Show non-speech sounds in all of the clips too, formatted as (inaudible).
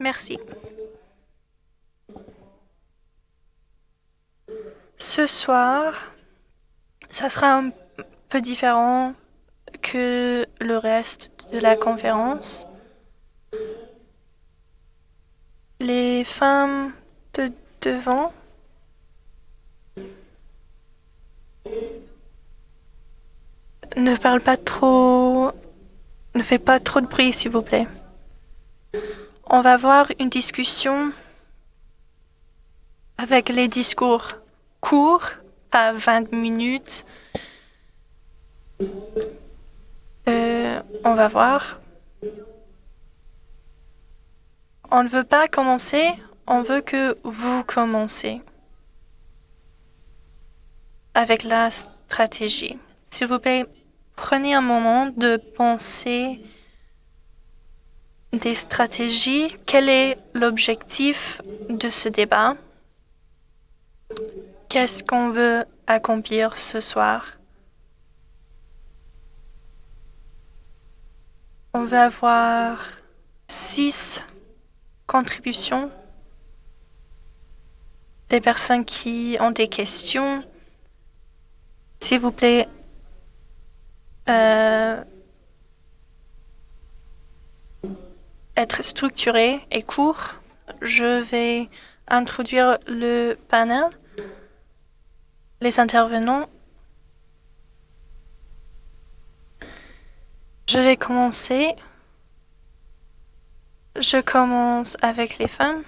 Merci. Ce soir, ça sera un peu différent que le reste de la conférence. Les femmes de devant ne parlent pas trop, ne fait pas trop de bruit, s'il vous plaît. On va avoir une discussion avec les discours courts, pas 20 minutes. Euh, on va voir. On ne veut pas commencer, on veut que vous commencez avec la stratégie. S'il vous plaît, prenez un moment de penser des stratégies. Quel est l'objectif de ce débat? Qu'est-ce qu'on veut accomplir ce soir? On va avoir six contributions des personnes qui ont des questions. S'il vous plaît, euh, être structuré et court. Je vais introduire le panel, les intervenants. Je vais commencer. Je commence avec les femmes.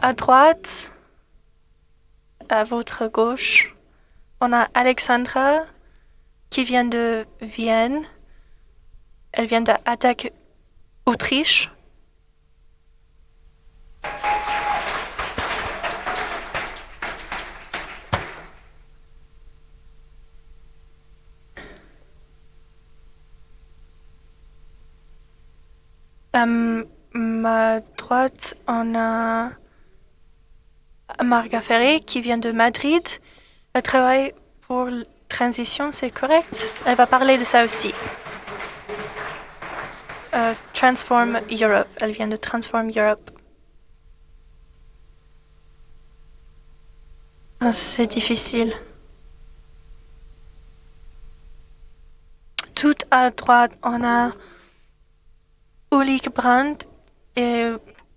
À droite, à votre gauche, on a Alexandra qui vient de Vienne. Elle vient d'Attaque Autriche. À ma droite, on a Marga Ferré qui vient de Madrid. Elle travaille pour transition, c'est correct? Elle va parler de ça aussi. Euh, Transform Europe. Elle vient de Transform Europe. Ah, c'est difficile. Tout à droite, on a Ulrich Brandt. Et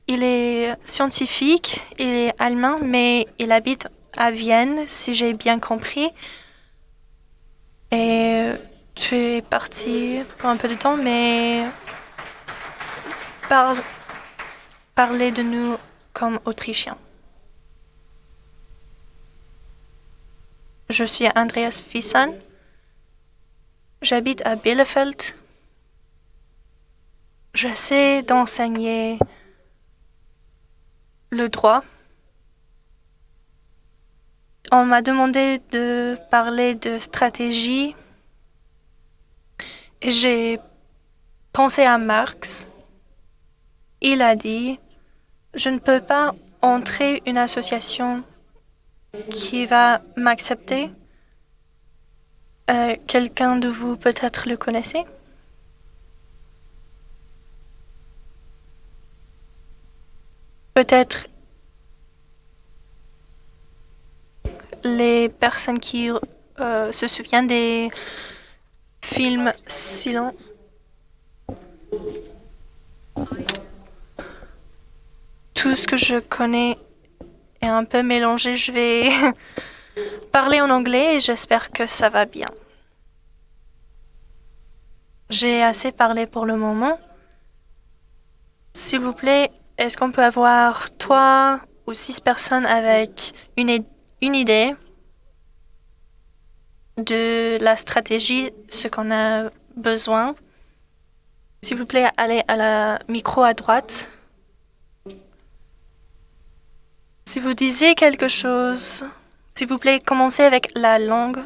il est scientifique, il est allemand, mais il habite à Vienne, si j'ai bien compris. Et tu es parti pour un peu de temps, mais parle, parlez de nous comme Autrichiens. Je suis Andreas Fissan. J'habite à Bielefeld. J'essaie d'enseigner le droit. On m'a demandé de parler de stratégie. J'ai pensé à Marx. Il a dit, je ne peux pas entrer une association qui va m'accepter. Euh, quelqu'un de vous peut-être le connaissez? Peut-être les personnes qui euh, se souviennent des films Silence. Tout ce que je connais est un peu mélangé. Je vais (laughs) parler en anglais et j'espère que ça va bien. J'ai assez parlé pour le moment. S'il vous plaît, est-ce qu'on peut avoir trois ou six personnes avec une, idée de la stratégie, ce qu'on a besoin? S'il vous plaît, allez à la micro à droite. Si vous disiez quelque chose, s'il vous plaît, commencez avec la langue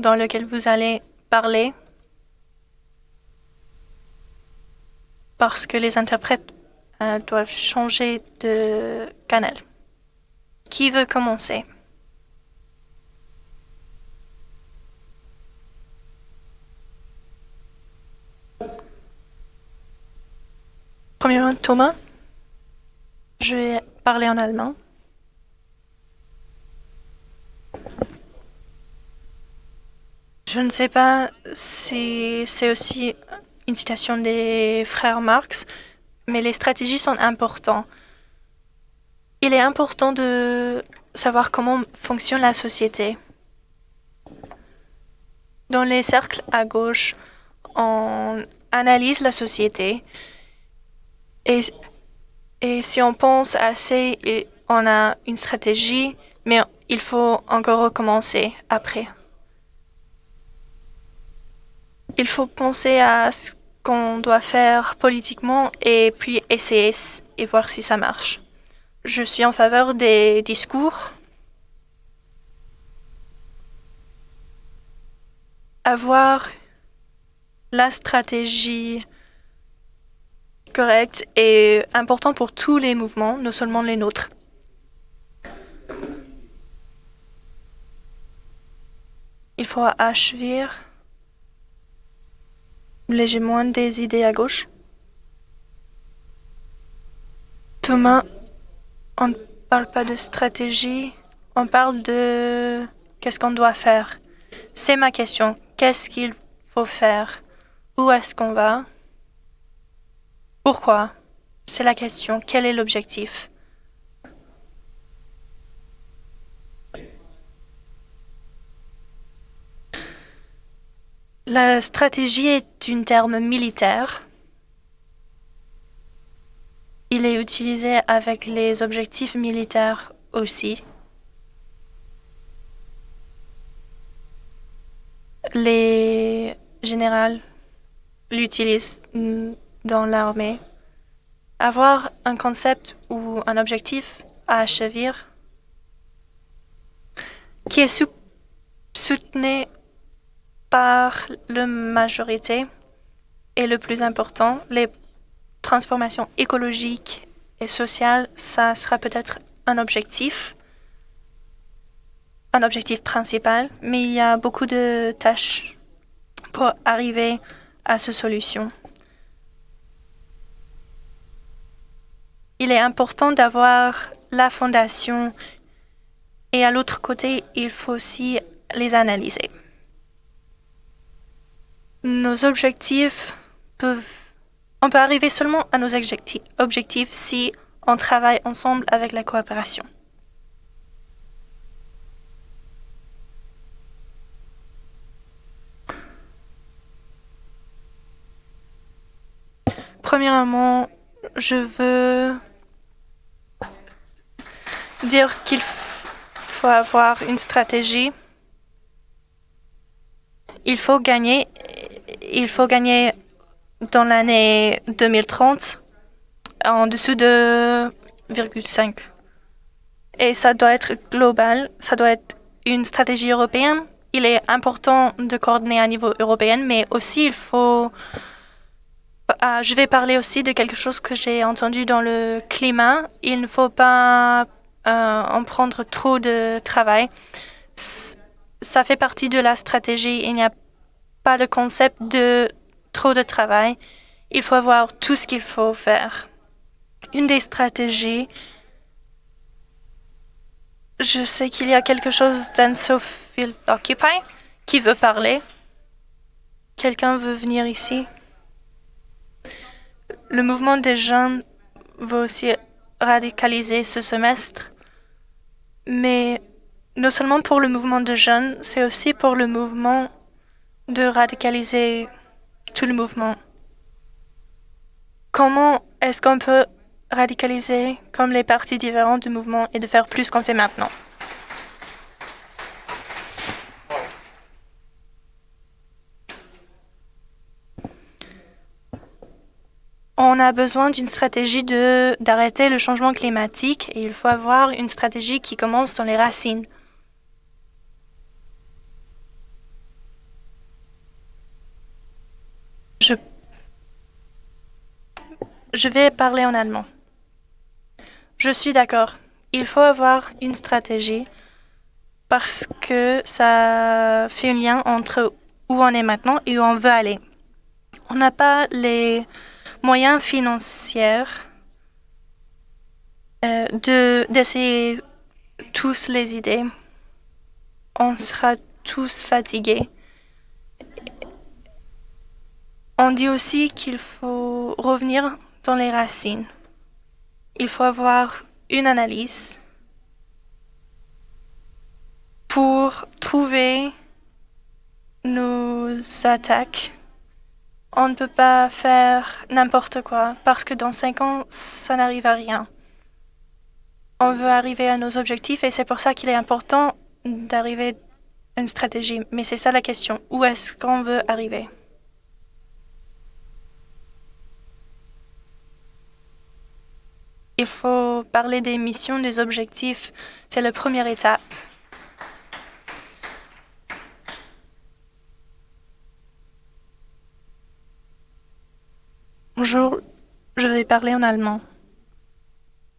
dans laquelle vous allez parler. Parce que les interprètes euh, doivent changer de canal. Qui veut commencer? Thomas, je vais parler en allemand. Je ne sais pas si c'est aussi une citation des frères Marx, mais les stratégies sont importantes. Il est important de savoir comment fonctionne la société. Dans les cercles à gauche, on analyse la société et, si on pense assez, on a une stratégie, mais il faut encore recommencer après. Il faut penser à ce qu'on doit faire politiquement et puis essayer et voir si ça marche. Je suis en faveur des discours. Avoir la stratégie correcte est important pour tous les mouvements, non seulement les nôtres. Il faut achever légèrement des idées à gauche. Thomas, on ne parle pas de stratégie, on parle de qu'est-ce qu'on doit faire. C'est ma question. Qu'est-ce qu'il faut faire? Où est-ce qu'on va? Pourquoi? C'est la question. Quel est l'objectif? La stratégie est un terme militaire. Il est utilisé avec les objectifs militaires aussi. Les généraux l'utilisent dans l'armée. Avoir un concept ou un objectif à achever qui est soutenu par la majorité et le plus important, les transformations écologiques et sociales, ça sera peut-être un objectif, un objectif principal, mais il y a beaucoup de tâches pour arriver à cette solution. Il est important d'avoir la fondation et à l'autre côté, il faut aussi les analyser. Nos objectifs peuvent... On peut arriver seulement à nos objectifs si on travaille ensemble avec la coopération. Premièrement, je veux dire qu'il faut avoir une stratégie. Il faut gagner il faut gagner dans l'année 2030 en dessous de 0,5. Et ça doit être global, ça doit être une stratégie européenne. Il est important de coordonner à niveau européen, mais aussi il faut... Ah, je vais parler aussi de quelque chose que j'ai entendu dans le climat. Il ne faut pas euh, en prendre trop de travail. Ça fait partie de la stratégie. Il n'y a le concept de trop de travail. Il faut avoir tout ce qu'il faut faire. Une des stratégies, je sais qu'il y a quelque chose d'Ansophile Occupy qui veut parler. Quelqu'un veut venir ici. Le mouvement des jeunes va aussi radicaliser ce semestre, mais non seulement pour le mouvement des jeunes, c'est aussi pour le mouvement de radicaliser tout le mouvement. Comment est-ce qu'on peut radicaliser comme les parties différentes du mouvement et de faire plus qu'on fait maintenant? On a besoin d'une stratégie d'arrêter le changement climatique et il faut avoir une stratégie qui commence dans les racines. Je vais parler en allemand. Je suis d'accord. Il faut avoir une stratégie parce que ça fait un lien entre où on est maintenant et où on veut aller. On n'a pas les moyens financiers euh, de d'essayer tous les idées. On sera tous fatigués. On dit aussi qu'il faut revenir dans les racines. Il faut avoir une analyse pour trouver nos attaques. On ne peut pas faire n'importe quoi parce que dans cinq ans, ça n'arrive à rien. On veut arriver à nos objectifs et c'est pour ça qu'il est important d'arriver à une stratégie. Mais c'est ça la question. Où est-ce qu'on veut arriver? Il faut parler des missions, des objectifs. C'est la première étape. Bonjour, je vais parler en allemand.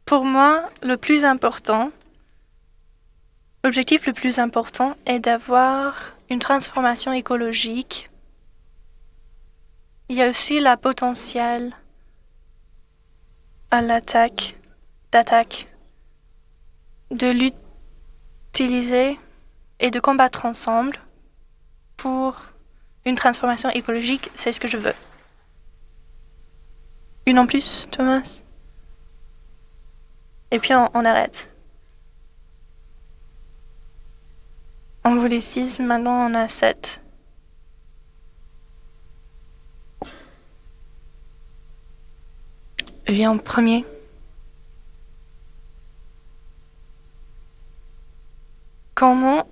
Pour moi, le plus important, l'objectif le plus important est d'avoir une transformation écologique. Il y a aussi la potentiel à l'attaque, d'attaque, de l'utiliser et de combattre ensemble pour une transformation écologique, c'est ce que je veux. Une en plus, Thomas? Et puis on, arrête. On voulait 6, maintenant on a 7. Viens en premier. Comment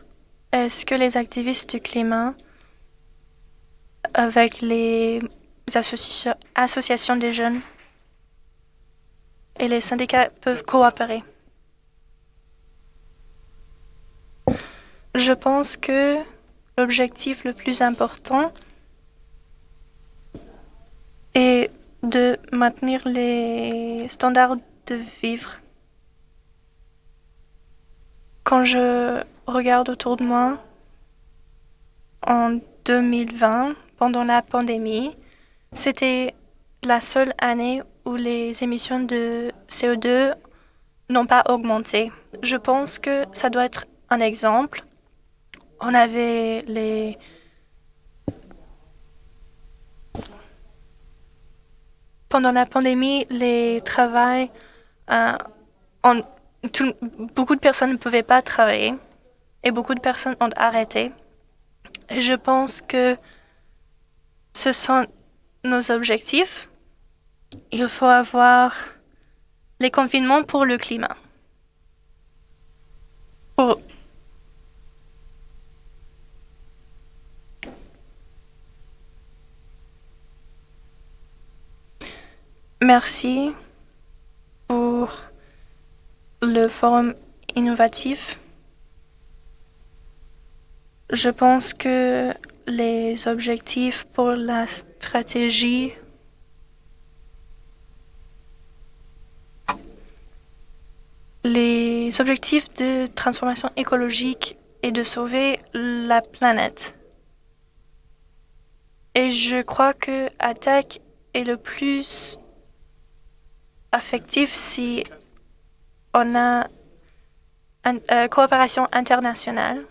est-ce que les activistes du climat, avec les associations des jeunes et les syndicats peuvent coopérer? Je pense que l'objectif le plus important est de maintenir les standards de vivre. Quand je regarde autour de moi, en 2020, pendant la pandémie, c'était la seule année où les émissions de CO2 n'ont pas augmenté. Je pense que ça doit être un exemple. On avait les pendant la pandémie, les travails, euh, beaucoup de personnes ne pouvaient pas travailler et beaucoup de personnes ont arrêté. Je pense que ce sont nos objectifs, il faut avoir les confinements pour le climat. Merci pour le forum innovatif. Je pense que les objectifs pour la stratégie les objectifs de transformation écologique et de sauver la planète. Et je crois que attaque est le plus affectif si on a une euh, coopération internationale.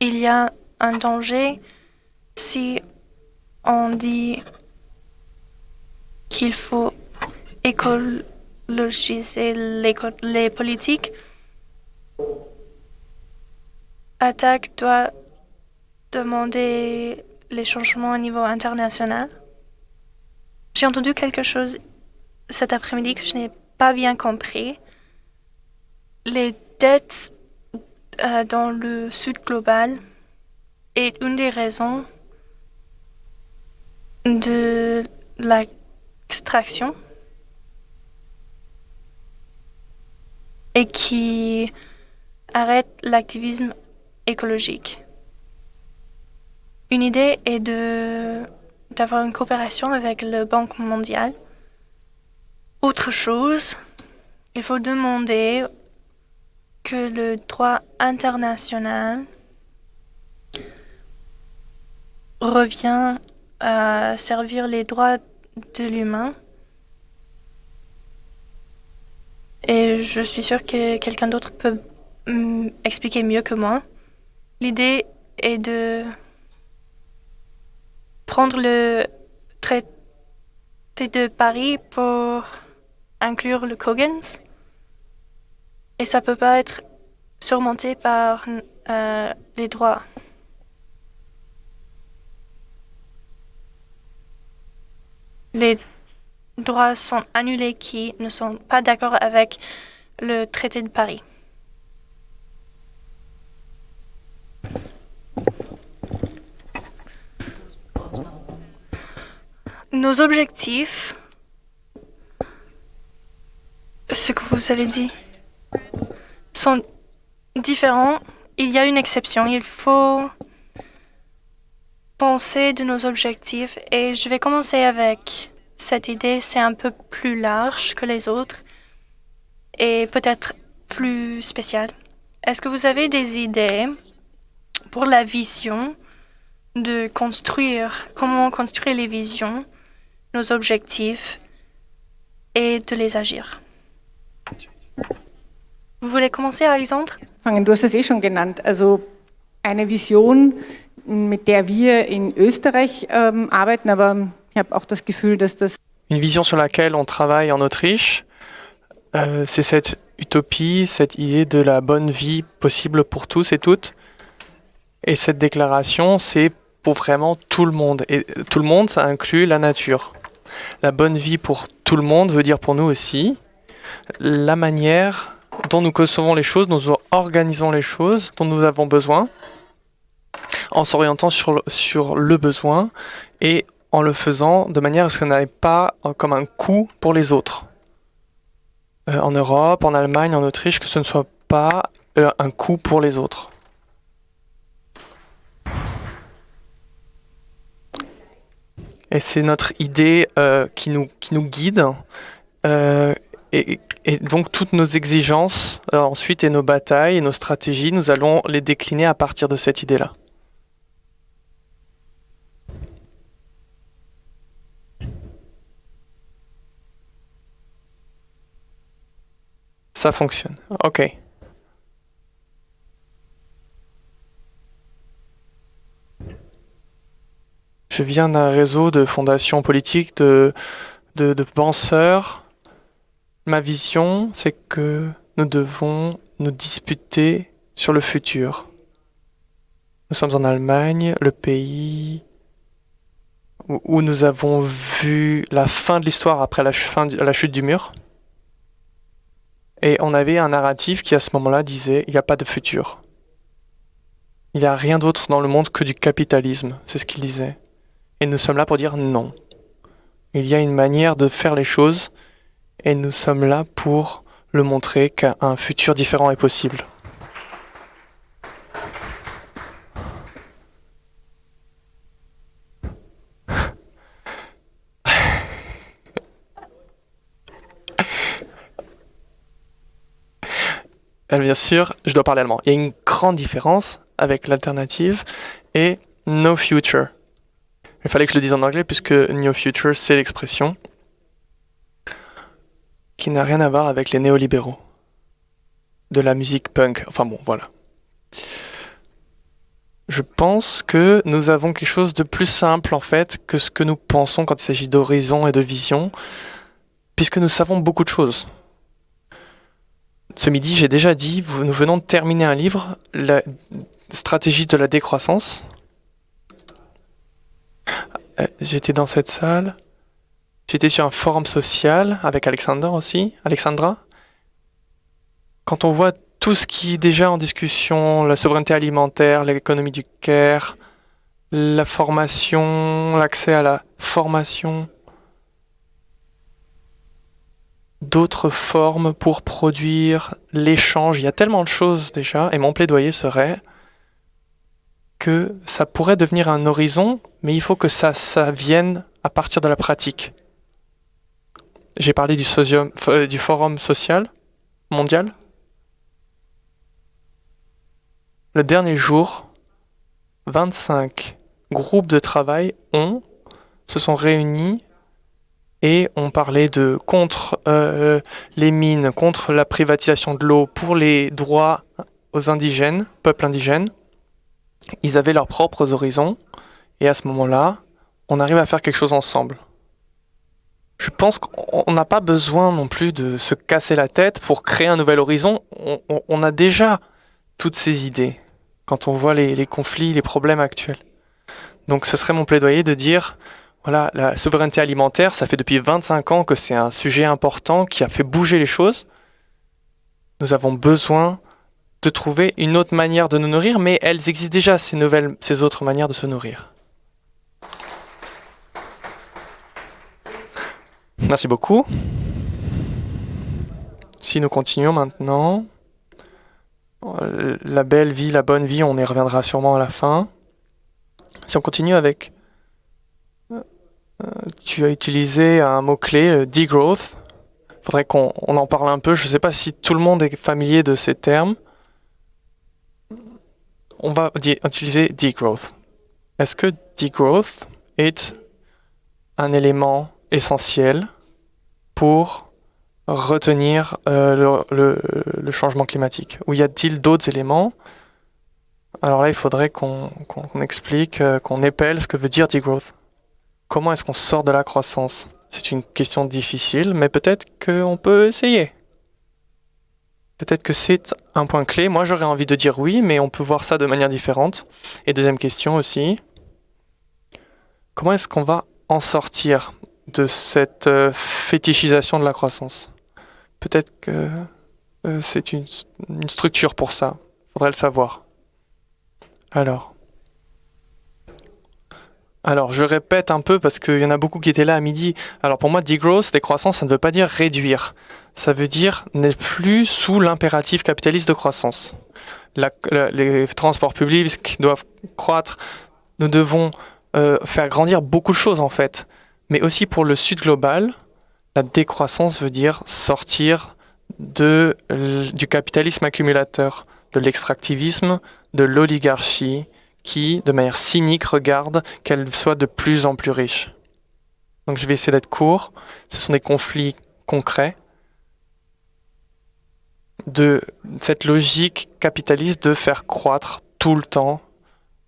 Il y a un danger si on dit qu'il faut écologiser les, les politiques, Attaque doit demander les changements au niveau international. J'ai entendu quelque chose cet après-midi que je n'ai pas bien compris. Les dettes euh, dans le sud global est une des raisons de l'extraction et qui arrête l'activisme écologique. Une idée est de d'avoir une coopération avec le Banque mondiale. Autre chose, il faut demander que le droit international revient à servir les droits de l'humain et je suis sûre que quelqu'un d'autre peut mm, expliquer mieux que moi. L'idée est de prendre le traité de Paris pour inclure le Kogans. Et ça peut pas être surmonté par euh, les droits. Les droits sont annulés qui ne sont pas d'accord avec le traité de Paris. Nos objectifs, ce que vous avez dit, sont différents. Il y a une exception. Il faut penser de nos objectifs et je vais commencer avec cette idée, c'est un peu plus large que les autres et peut-être plus spécial. Est-ce que vous avez des idées pour la vision de construire, comment construire les visions, nos objectifs et de les agir? Vous voulez commencer, Alexandre? Du hast es eh schon genannt. Also eine Vision, mit der wir in Österreich ähm, arbeiten, aber Une vision sur laquelle on travaille en Autriche, euh, c'est cette utopie, cette idée de la bonne vie possible pour tous et toutes. Et cette déclaration, c'est pour vraiment tout le monde. Et tout le monde, ça inclut la nature. La bonne vie pour tout le monde veut dire pour nous aussi la manière dont nous concevons les choses, dont nous organisons les choses, dont nous avons besoin, en s'orientant sur, le besoin et en le faisant de manière à ce qu'on n'ait pas euh, comme un coût pour les autres. Euh, en Europe, en Allemagne, en Autriche, que ce ne soit pas euh, un coût pour les autres. Et c'est notre idée qui, nous, qui nous guide. Et, et, donc toutes nos exigences ensuite et nos batailles et nos stratégies, nous allons les décliner à partir de cette idée-là. Ça fonctionne. OK. Je viens d'un réseau de fondations politiques, de, de, penseurs. Ma vision, c'est que nous devons nous disputer sur le futur. Nous sommes en Allemagne, le pays où nous avons vu la fin de l'histoire après la chute du mur. Et on avait un narratif qui à ce moment-là disait il n'y a pas de futur. Il n'y a rien d'autre dans le monde que du capitalisme, c'est ce qu'il disait. Et nous sommes là pour dire non. Il y a une manière de faire les choses et nous sommes là pour le montrer qu'un futur différent est possible. (laughs) Bien sûr, je dois parler allemand. Il y a une grande différence avec l'alternative et no future. Il fallait que je le dise en anglais puisque no future, c'est l'expression qui n'a rien à voir avec les néolibéraux de la musique punk. Enfin bon, voilà. Je pense que nous avons quelque chose de plus simple en fait que ce que nous pensons quand il s'agit d'horizon et de vision, puisque nous savons beaucoup de choses. Ce midi, j'ai déjà dit, nous venons de terminer un livre, La stratégie de la décroissance. Euh, j'étais dans cette salle. J'étais sur un forum social avec Alexander aussi, Alexandra. Quand on voit tout ce qui est déjà en discussion, la souveraineté alimentaire, l'économie du care, la formation, l'accès à la formation, d'autres formes pour produire l'échange. Il y a tellement de choses déjà, et mon plaidoyer serait que ça pourrait devenir un horizon, mais il faut que ça, ça vienne à partir de la pratique. J'ai parlé du, euh, forum social mondial. Le dernier jour, 25 groupes de travail ont, se sont réunis et on parlait de contre euh, les mines, contre la privatisation de l'eau, pour les droits aux indigènes, peuples indigènes. Ils avaient leurs propres horizons et à ce moment-là, on arrive à faire quelque chose ensemble. Je pense qu'on n'a pas besoin non plus de se casser la tête pour créer un nouvel horizon. On, a déjà toutes ces idées quand on voit les, conflits, les problèmes actuels. Donc ce serait mon plaidoyer de dire, voilà, la souveraineté alimentaire, ça fait depuis 25 ans que c'est un sujet important qui a fait bouger les choses. Nous avons besoin de trouver une autre manière de nous nourrir, mais elles existent déjà, ces nouvelles, ces autres manières de se nourrir. Merci beaucoup. Si nous continuons maintenant, la belle vie, la bonne vie, on y reviendra sûrement à la fin. Si on continue avec... Euh, tu as utilisé un mot-clé, euh, degrowth. Il faudrait qu'on en parle un peu. Je ne sais pas si tout le monde est familier de ces termes. On va utiliser degrowth. Est-ce que degrowth est un élément essentiel pour retenir euh, le, changement climatique? Ou y a-t-il d'autres éléments? Alors là, il faudrait qu'on explique, euh, qu'on épelle ce que veut dire degrowth. Comment est-ce qu'on sort de la croissance? C'est une question difficile, mais peut-être qu'on peut essayer. Peut-être que c'est un point clé. Moi, j'aurais envie de dire oui, mais on peut voir ça de manière différente. Et deuxième question aussi, comment est-ce qu'on va en sortir de cette euh, fétichisation de la croissance? Peut-être que euh, c'est une, structure pour ça. Faudrait le savoir. Alors. Alors, je répète un peu parce qu'il y en a beaucoup qui étaient là à midi. Alors, pour moi, degrowth, décroissance, ça ne veut pas dire réduire. Ça veut dire n'est plus sous l'impératif capitaliste de croissance. les transports publics doivent croître. Nous devons euh, faire grandir beaucoup de choses, en fait. Mais aussi pour le sud global, la décroissance veut dire sortir de, du capitalisme accumulateur, de l'extractivisme, de l'oligarchie qui, de manière cynique, regarde qu'elle soit de plus en plus riche. Donc je vais essayer d'être court. Ce sont des conflits concrets de cette logique capitaliste de faire croître tout le temps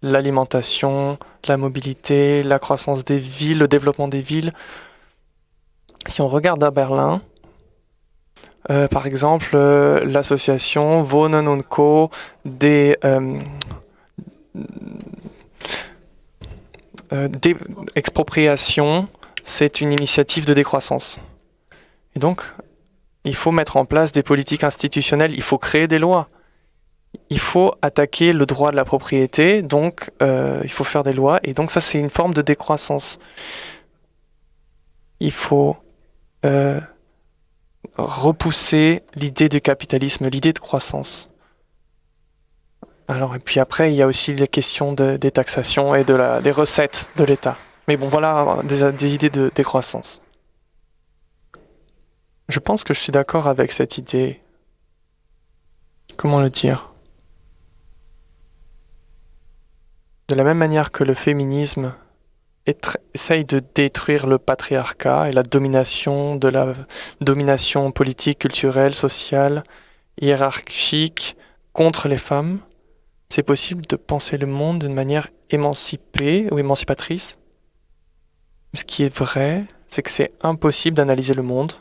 l'alimentation, la mobilité, la croissance des villes, le développement des villes. Si on regarde à Berlin, euh, par exemple, euh, l'association Wohnen und Co. des, euh, des expropriations, c'est une initiative de décroissance. Et donc, il faut mettre en place des politiques institutionnelles, il faut créer des lois. Il faut attaquer le droit de la propriété, donc il faut faire des lois, et donc ça c'est une forme de décroissance. Il faut repousser l'idée du capitalisme, l'idée de croissance. Alors, et puis après, il y a aussi les questions des taxations et de la, des recettes de l'État. Mais bon, voilà des, idées de décroissance. Je pense que je suis d'accord avec cette idée. Comment le dire? De la même manière que le féminisme essaye de détruire le patriarcat et la domination politique, culturelle, sociale, hiérarchique contre les femmes, c'est possible de penser le monde d'une manière émancipée ou émancipatrice? Ce qui est vrai, c'est que c'est impossible d'analyser le monde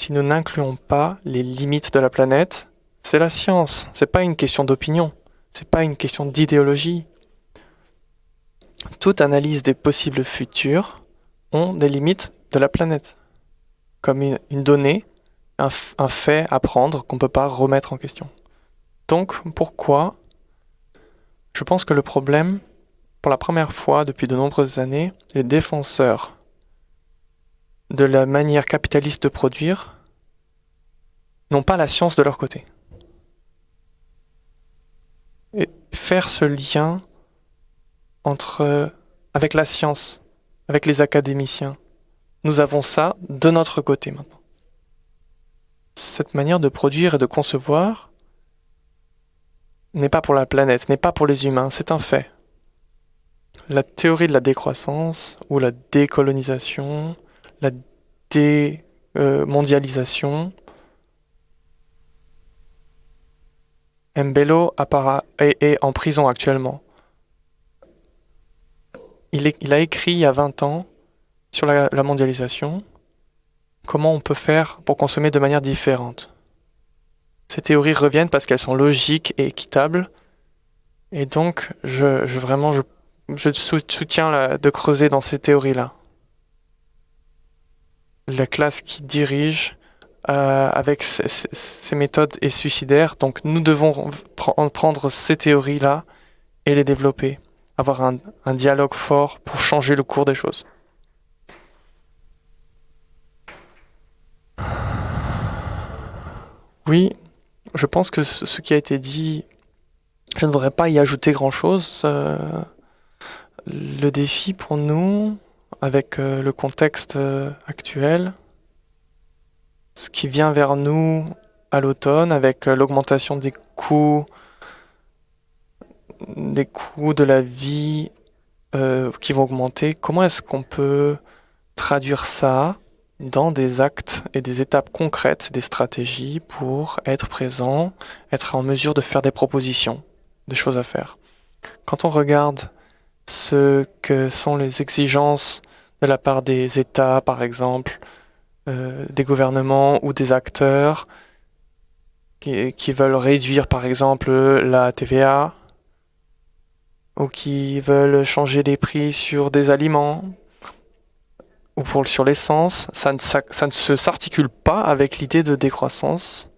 si nous n'incluons pas les limites de la planète. C'est la science, c'est pas une question d'opinion, c'est pas une question d'idéologie, toute analyse des possibles futurs ont des limites de la planète, comme une, donnée, un, un, fait à prendre qu'on ne peut pas remettre en question. Donc pourquoi? Je pense que le problème, pour la première fois depuis de nombreuses années, les défenseurs de la manière capitaliste de produire n'ont pas la science de leur côté. Et faire ce lien entre, avec la science, avec les académiciens. Nous avons ça de notre côté maintenant. Cette manière de produire et de concevoir n'est pas pour la planète, n'est pas pour les humains, c'est un fait. La théorie de la décroissance ou la décolonisation, la démondialisation. Mbelo est, en prison actuellement. Il, a écrit il y a 20 ans sur la, mondialisation comment on peut faire pour consommer de manière différente? Ces théories reviennent parce qu'elles sont logiques et équitables. Et donc, je, vraiment, je soutiens de creuser dans ces théories-là. La classe qui dirige euh, avec ces, méthodes est suicidaire, donc nous devons prendre ces théories-là et les développer, avoir un, dialogue fort pour changer le cours des choses. Oui, je pense que ce qui a été dit, je ne voudrais pas y ajouter grand-chose. Euh, le défi pour nous, avec euh, le contexte euh, actuel, ce qui vient vers nous à l'automne, avec l'augmentation des coûts, des coûts de la vie qui vont augmenter, comment est-ce qu'on peut traduire ça dans des actes et des étapes concrètes, des stratégies pour être présent, être en mesure de faire des propositions, des choses à faire? Quand on regarde ce que sont les exigences de la part des États, par exemple, euh, des gouvernements ou des acteurs qui, qui, veulent réduire, par exemple, la TVA, ou qui veulent changer les prix sur des aliments, ou pour, sur l'essence, ça ne, ça, ne se s'articule pas avec l'idée de décroissance.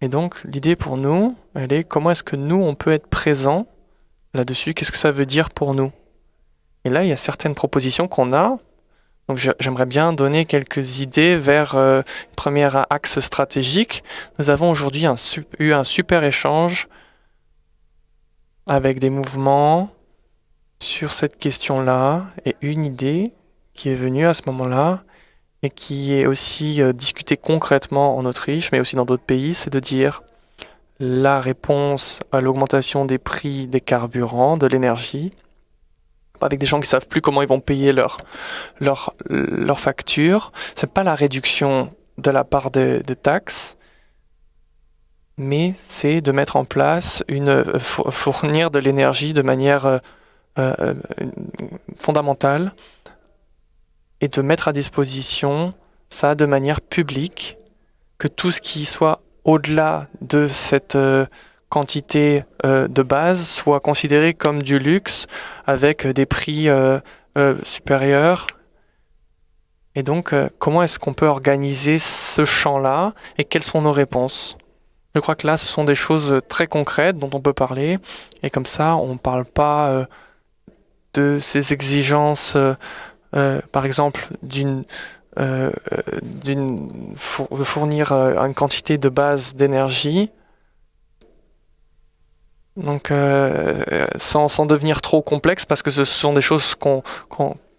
Et donc, l'idée pour nous, elle est comment est-ce que nous, on peut être présent là-dessus? Qu'est-ce que ça veut dire pour nous? Et là, il y a certaines propositions qu'on a. Donc, j'aimerais bien donner quelques idées vers euh, une première axe stratégique. Nous avons aujourd'hui eu un super échange avec des mouvements sur cette question-là et une idée qui est venu à ce moment-là et qui est aussi euh, discuté concrètement en Autriche, mais aussi dans d'autres pays, c'est de dire la réponse à l'augmentation des prix des carburants, de l'énergie, avec des gens qui savent plus comment ils vont payer leurs leur, leur factures, c'est pas la réduction de la part des, taxes, mais c'est de mettre en place une euh, fournir de l'énergie de manière euh, euh fondamentale et de mettre à disposition ça de manière publique, que tout ce qui soit au-delà de cette quantité euh, de base soit considéré comme du luxe avec des prix euh, supérieurs. Et donc, comment est-ce qu'on peut organiser ce champ-là et quelles sont nos réponses? Je crois que là, ce sont des choses très concrètes dont on peut parler. Et comme ça, on ne parle pas de ces exigences euh, par exemple, d'une euh, de fournir euh, une quantité de base d'énergie. Donc, sans, sans, devenir trop complexe, parce que ce sont des choses qu'on,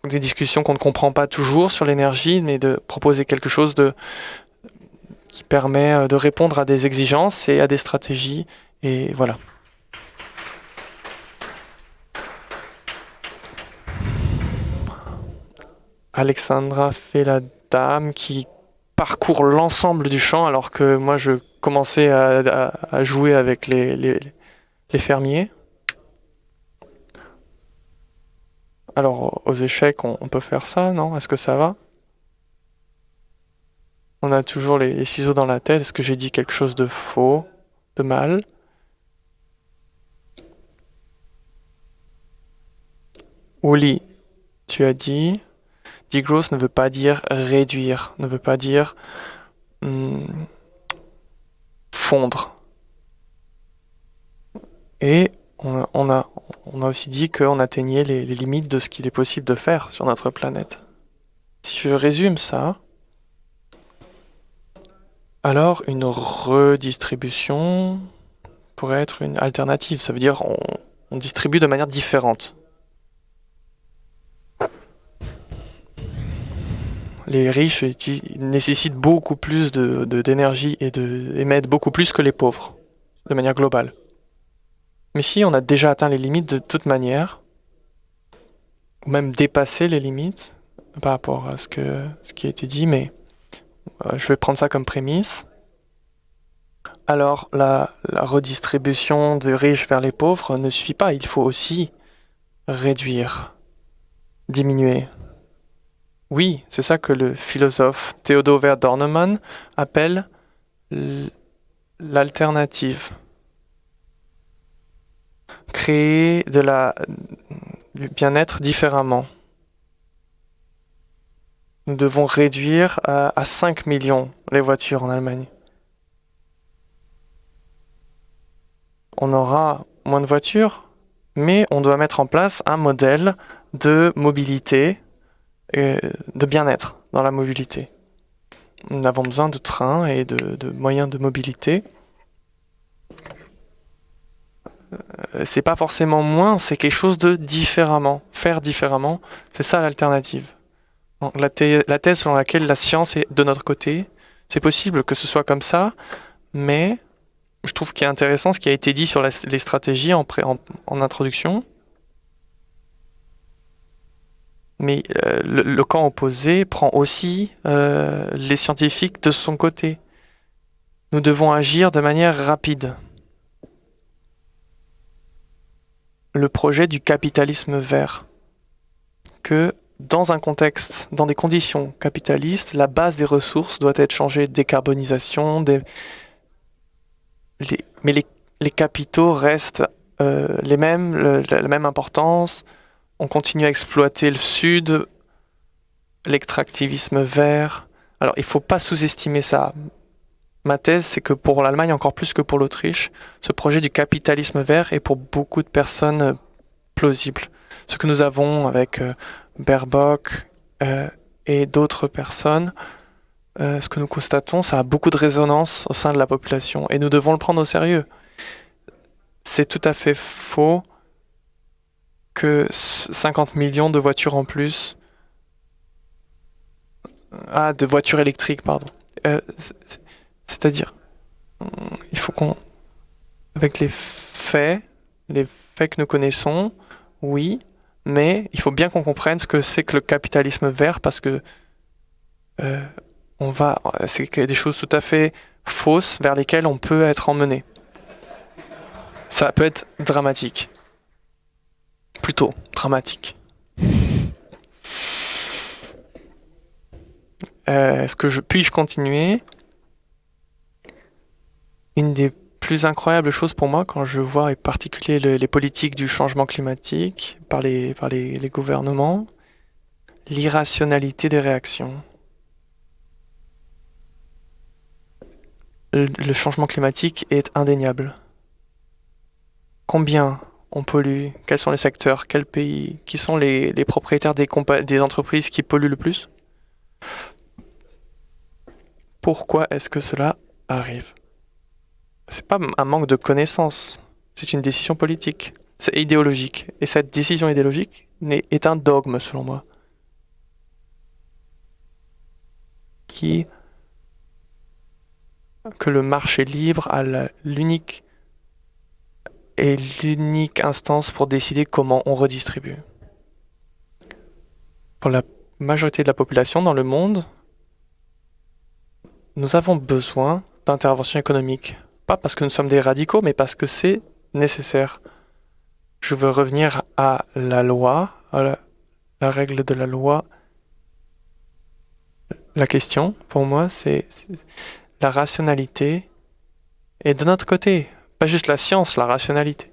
des discussions qu'on ne comprend pas toujours sur l'énergie, mais de proposer quelque chose de, qui permet de répondre à des exigences et à des stratégies. Et voilà. Alexandra fait la dame qui parcourt l'ensemble du champ alors que moi je commençais à, jouer avec les, fermiers. Alors aux échecs on, peut faire ça, non? Est-ce que ça va? On a toujours les, ciseaux dans la tête. Est-ce que j'ai dit quelque chose de faux, de mal? Oli, tu as dit Degrowth ne veut pas dire réduire, ne veut pas dire hmm, fondre. Et on a, aussi dit qu'on atteignait les, limites de ce qu'il est possible de faire sur notre planète. Si je résume ça, alors une redistribution pourrait être une alternative. Ça veut dire on distribue de manière différente. les riches nécessitent beaucoup plus d'énergie et émettent beaucoup plus que les pauvres, de manière globale. Mais si on a déjà atteint les limites de toute manière, ou même dépassé les limites, par rapport à ce, qui a été dit, mais euh, je vais prendre ça comme prémisse. Alors, la, la redistribution des riches vers les pauvres ne suffit pas. Il faut aussi réduire, diminuer. Oui, c'est ça que le philosophe Theodor Dornemann appelle l'alternative. Créer de la, du bien-être différemment. Nous devons réduire à, à 5 millions les voitures en Allemagne. On aura moins de voitures, mais on doit mettre en place un modèle de mobilité, et de bien-être dans la mobilité. Nous avons besoin de trains et de moyens de mobilité. Euh, c'est pas forcément moins, c'est quelque chose de différemment. Faire différemment, c'est ça l'alternative. La, thèse selon laquelle la science est de notre côté, c'est possible que ce soit comme ça, mais je trouve qu'il est intéressant ce qui a été dit sur les stratégies en, introduction. Mais euh, le, le, camp opposé prend aussi euh, les scientifiques de son côté. Nous devons agir de manière rapide. Le projet du capitalisme vert, que dans un contexte, dans des conditions capitalistes, la base des ressources doit être changée, décarbonisation, mais les, capitaux restent euh, les mêmes, la même importance. On continue à exploiter le sud, l'extractivisme vert. Alors il ne faut pas sous-estimer ça. Ma thèse, c'est que pour l'Allemagne, encore plus que pour l'Autriche, ce projet du capitalisme vert est pour beaucoup de personnes plausible. Ce que nous avons avec euh, Baerbock euh, et d'autres personnes, euh, ce que nous constatons, ça a beaucoup de résonance au sein de la population et nous devons le prendre au sérieux. C'est tout à fait faux que 50 millions de voitures en plus. Ah, de voitures électriques, pardon. C'est-à-dire, il faut qu'on. Avec les faits, les faits que nous connaissons, oui, mais il faut bien qu'on comprenne ce que c'est que le capitalisme vert parce que euh, on va, c'est des choses tout à fait fausses vers lesquelles on peut être emmené. Ça peut être dramatique. Plutôt dramatique. Euh, Est-ce que je puis-je continuer? Une des plus incroyable chose pour moi quand je vois en particulier le, les politiques du changement climatique par les, gouvernements, l'irrationalité des réactions. Le, changement climatique est indéniable. Combien on pollue Quels sont les secteurs Quels pays Qui sont les, les propriétaires des, des entreprises qui polluent le plus? Pourquoi est-ce que cela arrive? C'est pas un manque de connaissances, c'est une décision politique, c'est idéologique. Et cette décision idéologique est un dogme, selon moi, qui que le marché libre a l'unique est l'unique instance pour décider comment on redistribue. Pour la majorité de la population dans le monde, nous avons besoin d'intervention économique pas parce que nous sommes des radicaux, mais parce que c'est nécessaire. Je veux revenir à la loi, à la, règle de la loi. La question, pour moi, c'est la rationalité et de notre côté, pas juste la science, la rationalité.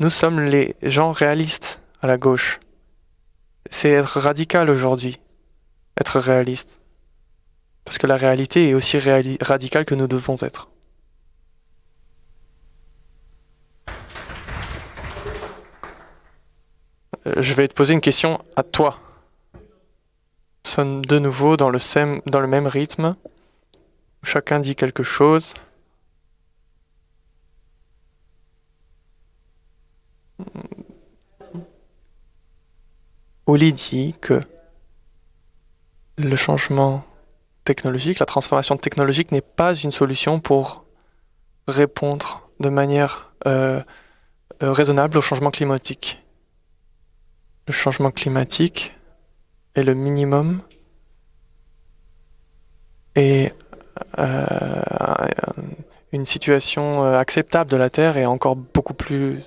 Nous sommes les gens réalistes à la gauche. C'est être radical aujourd'hui, être réaliste. Parce que la réalité est aussi radicale que nous devons être. Euh, je vais te poser une question à toi. Sonne de nouveau dans le, dans le même rythme. Chacun dit quelque chose. Oli dit que le changement technologique, la transformation technologique n'est pas une solution pour répondre de manière euh, euh, raisonnable au changement climatique. le changement climatique est le minimum et euh, une situation acceptable de la Terre est encore beaucoup plus,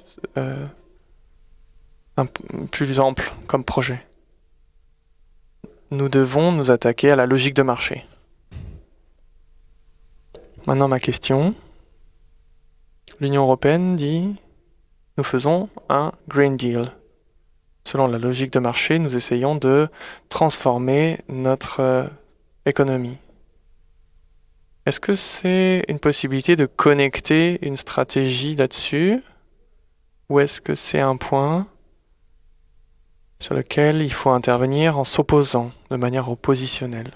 plus ample comme projet. Nous devons nous attaquer à la logique de marché. Maintenant ma question. L'Union européenne dit nous faisons un Green Deal. Selon la logique de marché, nous essayons de transformer notre économie. Est-ce que c'est une possibilité de connecter une stratégie là-dessus? Ou est-ce que c'est un point sur lequel il faut intervenir en s'opposant de manière oppositionnelle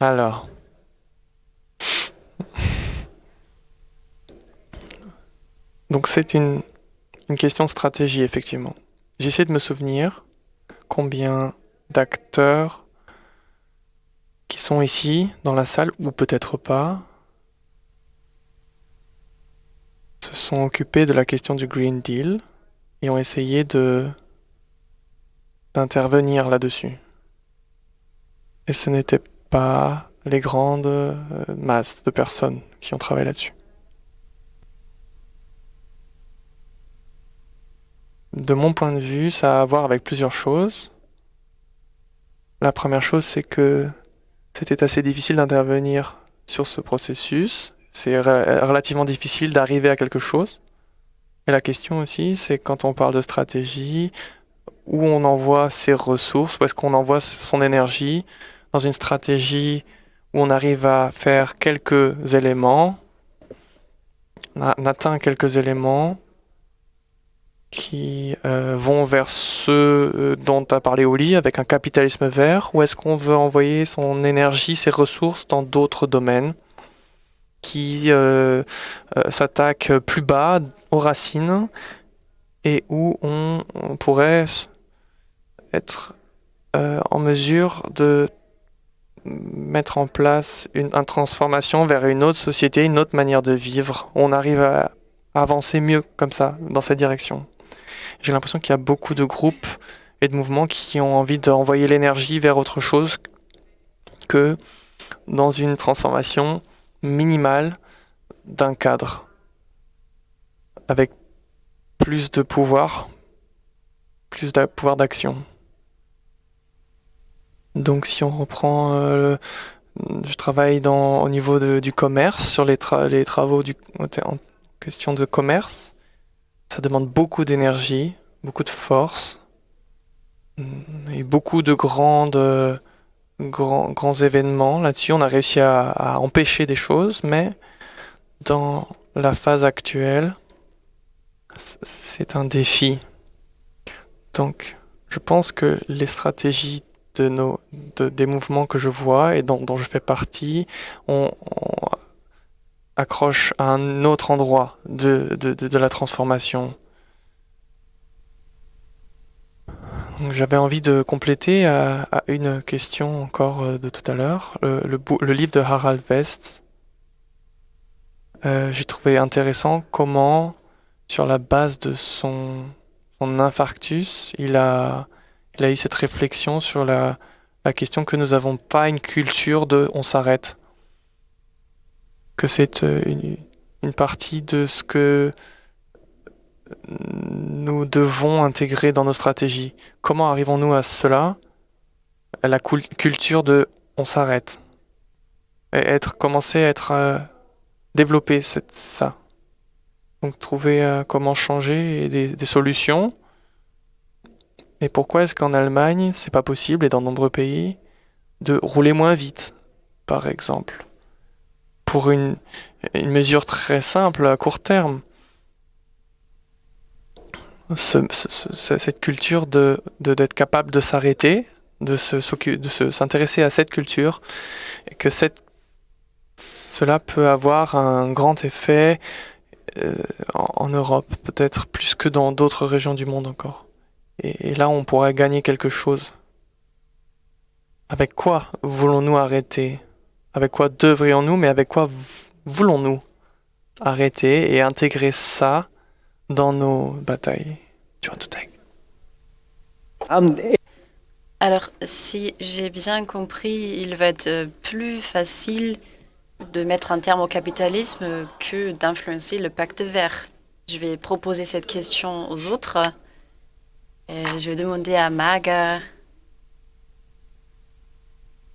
Alors. Donc c'est une, une question de stratégie, effectivement. J'essaie de me souvenir combien d'acteurs qui sont ici dans la salle ou peut-être pas se sont occupés de la question du Green Deal et ont essayé de d'intervenir là-dessus. Et ce n'était pas les grandes euh, masses de personnes qui ont travaillé là-dessus. De mon point de vue, ça a à voir avec plusieurs choses. La première chose, c'est que c'était assez difficile d'intervenir sur ce processus. C'est relativement difficile d'arriver à quelque chose. Et la question aussi, c'est quand on parle de stratégie, où on envoie ses ressources, où est-ce qu'on envoie son énergie dans une stratégie où on arrive à faire quelques éléments, on atteint quelques éléments, qui euh, vont vers ceux euh, dont as parlé Oli, avec un capitalisme vert, ou est-ce qu'on veut envoyer son énergie, ses ressources dans d'autres domaines? Qui euh, s'attaquent plus bas aux racines et où on, pourrait être en mesure de mettre en place une, une, transformation vers une autre société, une autre manière de vivre. On arrive à avancer mieux comme ça, dans cette direction. J'ai l'impression qu'il y a beaucoup de groupes et de mouvements qui ont envie d'envoyer l'énergie vers autre chose que dans une transformation minimale d'un cadre avec plus de pouvoir, plus de pouvoir d'action. Donc si on reprend, euh, je travaille dans, au niveau du commerce, sur les, les travaux du, en question de commerce. Ça demande beaucoup d'énergie, beaucoup de force et beaucoup de grandes, grands, grands événements. Là-dessus, on a réussi à, empêcher des choses, mais dans la phase actuelle, c'est un défi. Donc, je pense que les stratégies de nos, des mouvements que je vois et dont, je fais partie ont accroche à un autre endroit de, la transformation. J'avais envie de compléter à, une question encore euh, de tout à l'heure. Le, livre de Harald West, euh, j'ai trouvé intéressant comment, sur la base de son, infarctus, il a, eu cette réflexion sur la, la question que nous n'avons pas une culture de on s'arrête que c'est euh, une, partie de ce que nous devons intégrer dans nos stratégies. Comment arrivons-nous à cela? La culture de on s'arrête. Et être, commencer à être euh, développer cette, ça. Donc trouver euh, comment changer des, des solutions. Et pourquoi est-ce qu'en Allemagne, c'est pas possible, et dans de nombreux pays, de rouler moins vite, par exemple? Pour une, mesure très simple à court terme. Cette culture de d'être capable de s'arrêter, de s'intéresser à cette culture, et que cette, cela peut avoir un grand effet euh, en, Europe, peut-être plus que dans d'autres régions du monde encore. Et là, on pourrait gagner quelque chose. Avec quoi voulons-nous arrêter? Avec quoi devrions-nous, mais avec quoi voulons-nous arrêter et intégrer ça dans nos batailles. Tu vois, tout Alors, si j'ai bien compris, il va être plus facile de mettre un terme au capitalisme que d'influencer le pacte vert. Je vais proposer cette question aux autres. je vais demander à Maga.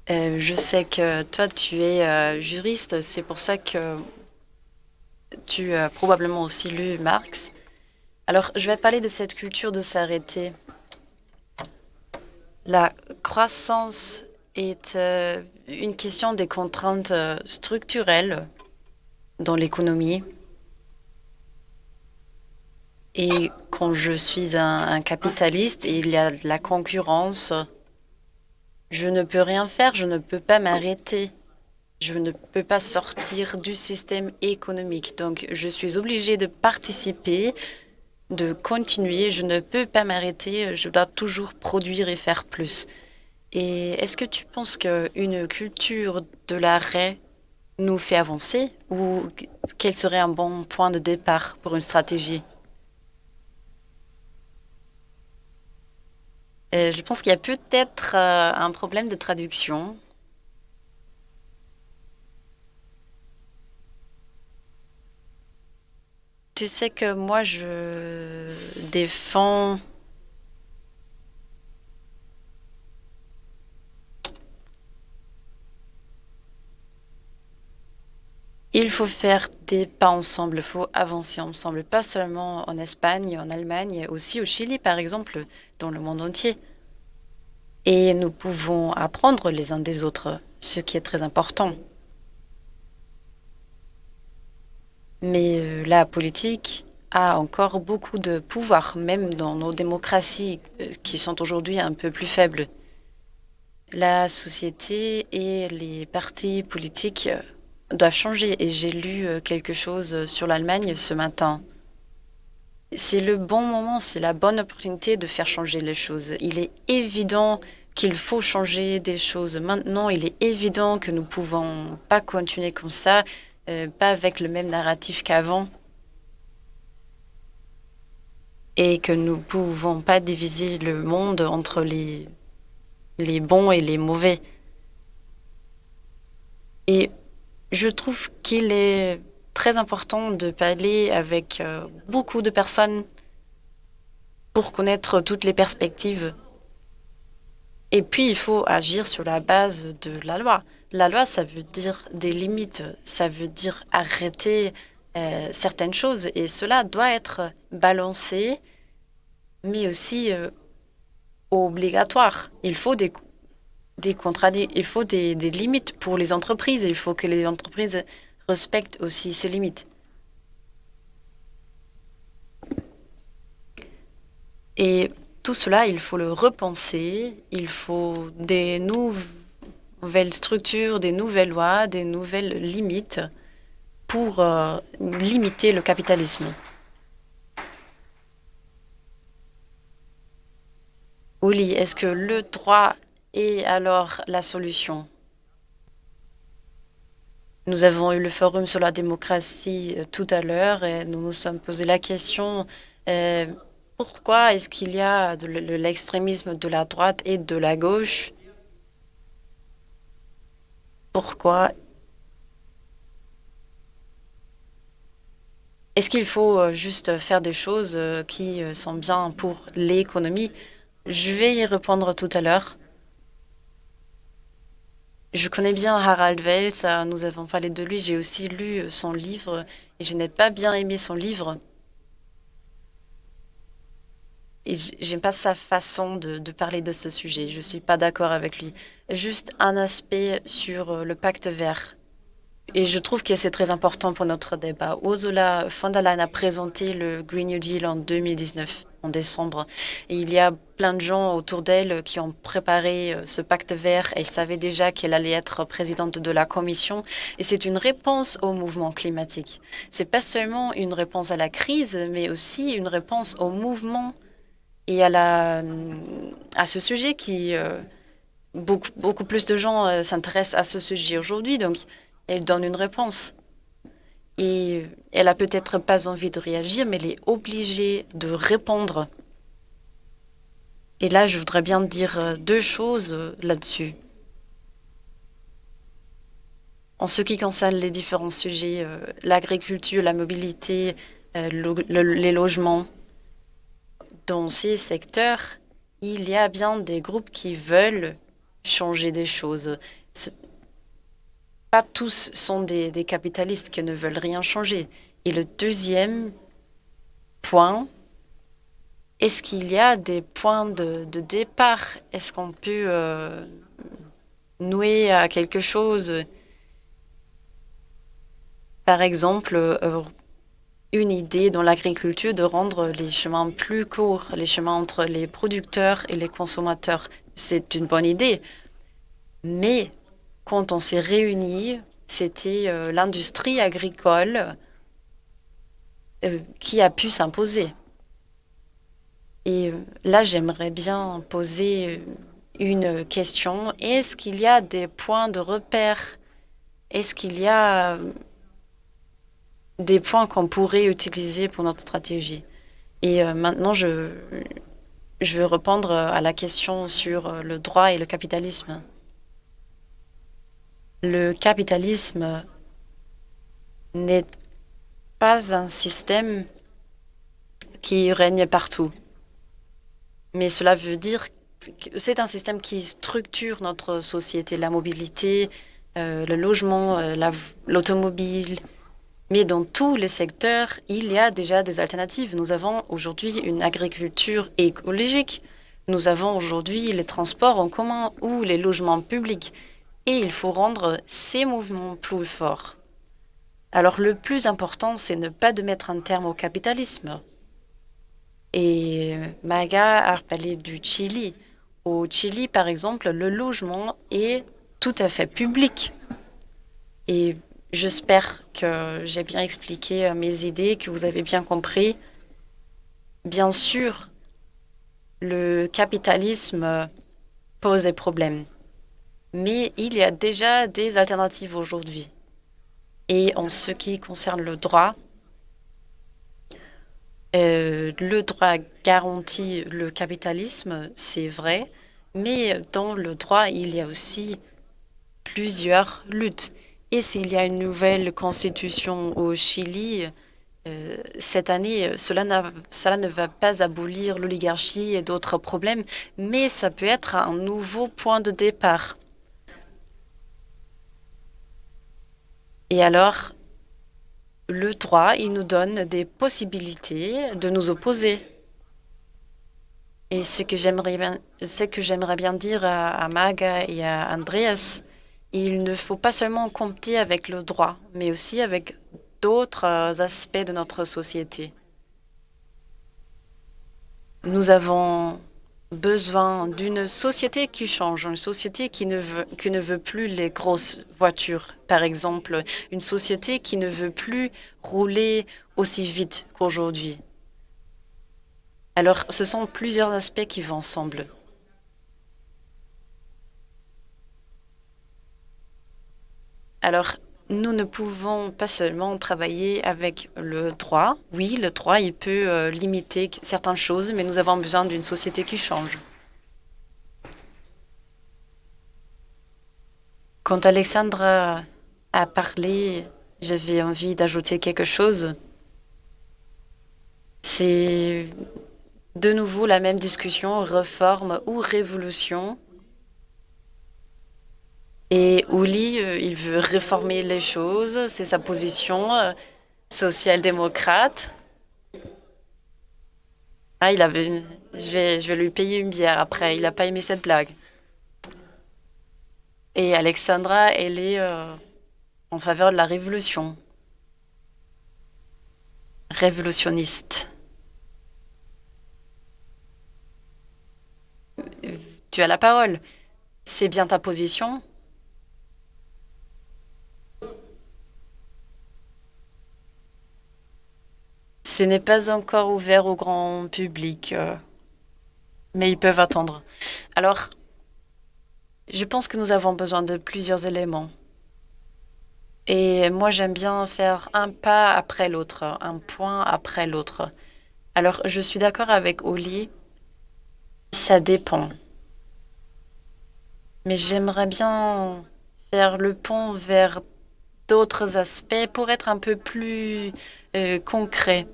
Euh, je sais que toi, tu es euh, juriste, c'est pour ça que tu as probablement aussi lu Marx. Alors, je vais parler de cette culture de s'arrêter. La croissance est euh, une question des contraintes structurelles dans l'économie. Et quand je suis un, capitaliste, il y a de la concurrence. Je ne peux rien faire, je ne peux pas m'arrêter. Je ne peux pas sortir du système économique. Donc, je suis obligée de participer, de continuer. Je ne peux pas m'arrêter. Je dois toujours produire et faire plus. Et est-ce que tu penses qu'une culture de l'arrêt nous fait avancer ou quel serait un bon point de départ pour une stratégie? Euh, je pense qu'il y a peut-être euh, un problème de traduction. Tu sais que moi, je défends Il faut faire des pas ensemble, il faut avancer ensemble, pas seulement en Espagne, en Allemagne, aussi au Chili, par exemple, dans le monde entier. Et nous pouvons apprendre les uns des autres, ce qui est très important. Mais euh, la politique a encore beaucoup de pouvoir, même dans nos démocraties euh, qui sont aujourd'hui un peu plus faibles. La société et les partis politiques euh, doivent changer. Et j'ai lu quelque chose sur l'Allemagne ce matin. C'est le bon moment, c'est la bonne opportunité de faire changer les choses. Il est évident qu'il faut changer des choses maintenant. Il est évident que nous ne pouvons pas continuer comme ça, euh, pas avec le même narratif qu'avant. Et que nous ne pouvons pas diviser le monde entre les, les bons et les mauvais. Et je trouve qu'il est très important de parler avec euh, beaucoup de personnes pour connaître toutes les perspectives. Et puis, il faut agir sur la base de la loi. La loi, ça veut dire des limites, ça veut dire arrêter euh, certaines choses. Et cela doit être balancé, mais aussi euh, obligatoire. Il faut des des il faut des, limites pour les entreprises. Il faut que les entreprises respectent aussi ces limites. Et tout cela, il faut le repenser. Il faut des nouvelles structures, des nouvelles lois, des nouvelles limites pour euh, limiter le capitalisme. Oli, est-ce que le droit et alors, la solution? Nous avons eu le forum sur la démocratie euh, tout à l'heure et nous nous sommes posé la question euh, pourquoi est-ce qu'il y a de l'extrémisme de la droite et de la gauche? Pourquoi Est-ce qu'il faut euh, juste faire des choses qui sont bien pour l'économie? Je vais y répondre tout à l'heure. Je connais bien Harald Welz, nous avons parlé de lui, j'ai aussi lu euh, son livre et je n'ai pas bien aimé son livre. Et j'aime pas sa façon de, parler de ce sujet. Je suis pas d'accord avec lui. Juste un aspect sur euh, le pacte vert. Et je trouve que c'est très important pour notre débat. Ursula von der Leyen a présenté le Green New Deal en 2019, en décembre. Et il y a plein de gens autour d'elle qui ont préparé euh, ce pacte vert et savaient déjà qu'elle allait être présidente de la commission. Et c'est une réponse au mouvement climatique. C'est pas seulement une réponse à la crise, mais aussi une réponse au mouvement et à, la, à ce sujet qui... Euh, beaucoup, beaucoup plus de gens euh, s'intéressent à ce sujet aujourd'hui. Donc, elle donne une réponse. et elle a peut-être pas envie de réagir, mais elle est obligée de répondre. Et là, je voudrais bien dire euh, deux choses là-dessus. En ce qui concerne les différents sujets, l'agriculture, la mobilité, les logements, dans ces secteurs, il y a bien des groupes qui veulent changer des choses. Pas tous sont des, capitalistes qui ne veulent rien changer. Et le deuxième point, est-ce qu'il y a des points de, départ? Est-ce qu'on peut euh, nouer à quelque chose? Par exemple, euh, une idée dans l'agriculture de rendre les chemins plus courts, les chemins entre les producteurs et les consommateurs. C'est une bonne idée. Mais quand on s'est réunis, c'était euh, l'industrie agricole qui a pu s'imposer. Et euh, là, j'aimerais bien poser euh, une question. Est-ce qu'il y a des points de repère? Est-ce qu'il y a euh, des points qu'on pourrait utiliser pour notre stratégie Et maintenant, je, je veux répondre à la question sur le droit et le capitalisme. Le capitalisme n'est pas un système qui règne partout. Mais cela veut dire que c'est un système qui structure notre société, la mobilité, euh, le logement, euh, l'automobile. Mais dans tous les secteurs, il y a déjà des alternatives. Nous avons aujourd'hui une agriculture écologique. Nous avons aujourd'hui les transports en commun ou les logements publics. Et il faut rendre ces mouvements plus forts. Alors le plus important, c'est ne pas de mettre un terme au capitalisme. Et Maga a parlé du Chili. Au Chili, par exemple, le logement est tout à fait public. Et j'espère que j'ai bien expliqué mes idées, que vous avez bien compris. Bien sûr, le capitalisme pose des problèmes. Mais il y a déjà des alternatives aujourd'hui. Et en ce qui concerne le droit, euh, le droit garantit le capitalisme, c'est vrai, mais dans le droit, il y a aussi plusieurs luttes. Et s'il y a une nouvelle constitution au Chili, euh, cette année, cela, cela ne va pas abolir l'oligarchie et d'autres problèmes, mais ça peut être un nouveau point de départ. Et alors, le droit, il nous donne des possibilités de nous opposer. Et ce que j'aimerais bien, ce que j'aimerais bien dire à, à, Maga et à Andreas, il ne faut pas seulement compter avec le droit, mais aussi avec d'autres aspects de notre société. Nous avons besoin d'une société qui change, une société qui ne, veut, qui ne veut plus les grosses voitures, par exemple, une société qui ne veut plus rouler aussi vite qu'aujourd'hui. Alors, ce sont plusieurs aspects qui vont ensemble. Alors, nous ne pouvons pas seulement travailler avec le droit. Oui, le droit, il peut euh, limiter certaines choses, mais nous avons besoin d'une société qui change. Quand Alexandra a parlé, j'avais envie d'ajouter quelque chose. C'est de nouveau la même discussion, réforme ou révolution. Et Ouli, euh, il veut réformer les choses, c'est sa position euh, social-démocrate. Ah, il avait, je vais, je vais lui payer une bière après. Il n'a pas aimé cette blague. Et Alexandra, elle est euh, en faveur de la révolution. Révolutionniste. Tu as la parole. C'est bien ta position Ce n'est pas encore ouvert au grand public, euh, mais ils peuvent attendre. Alors, je pense que nous avons besoin de plusieurs éléments. Et moi, j'aime bien faire un pas après l'autre, un point après l'autre. Alors, je suis d'accord avec Oli, ça dépend. Mais j'aimerais bien faire le pont vers d'autres aspects pour être un peu plus euh, concret.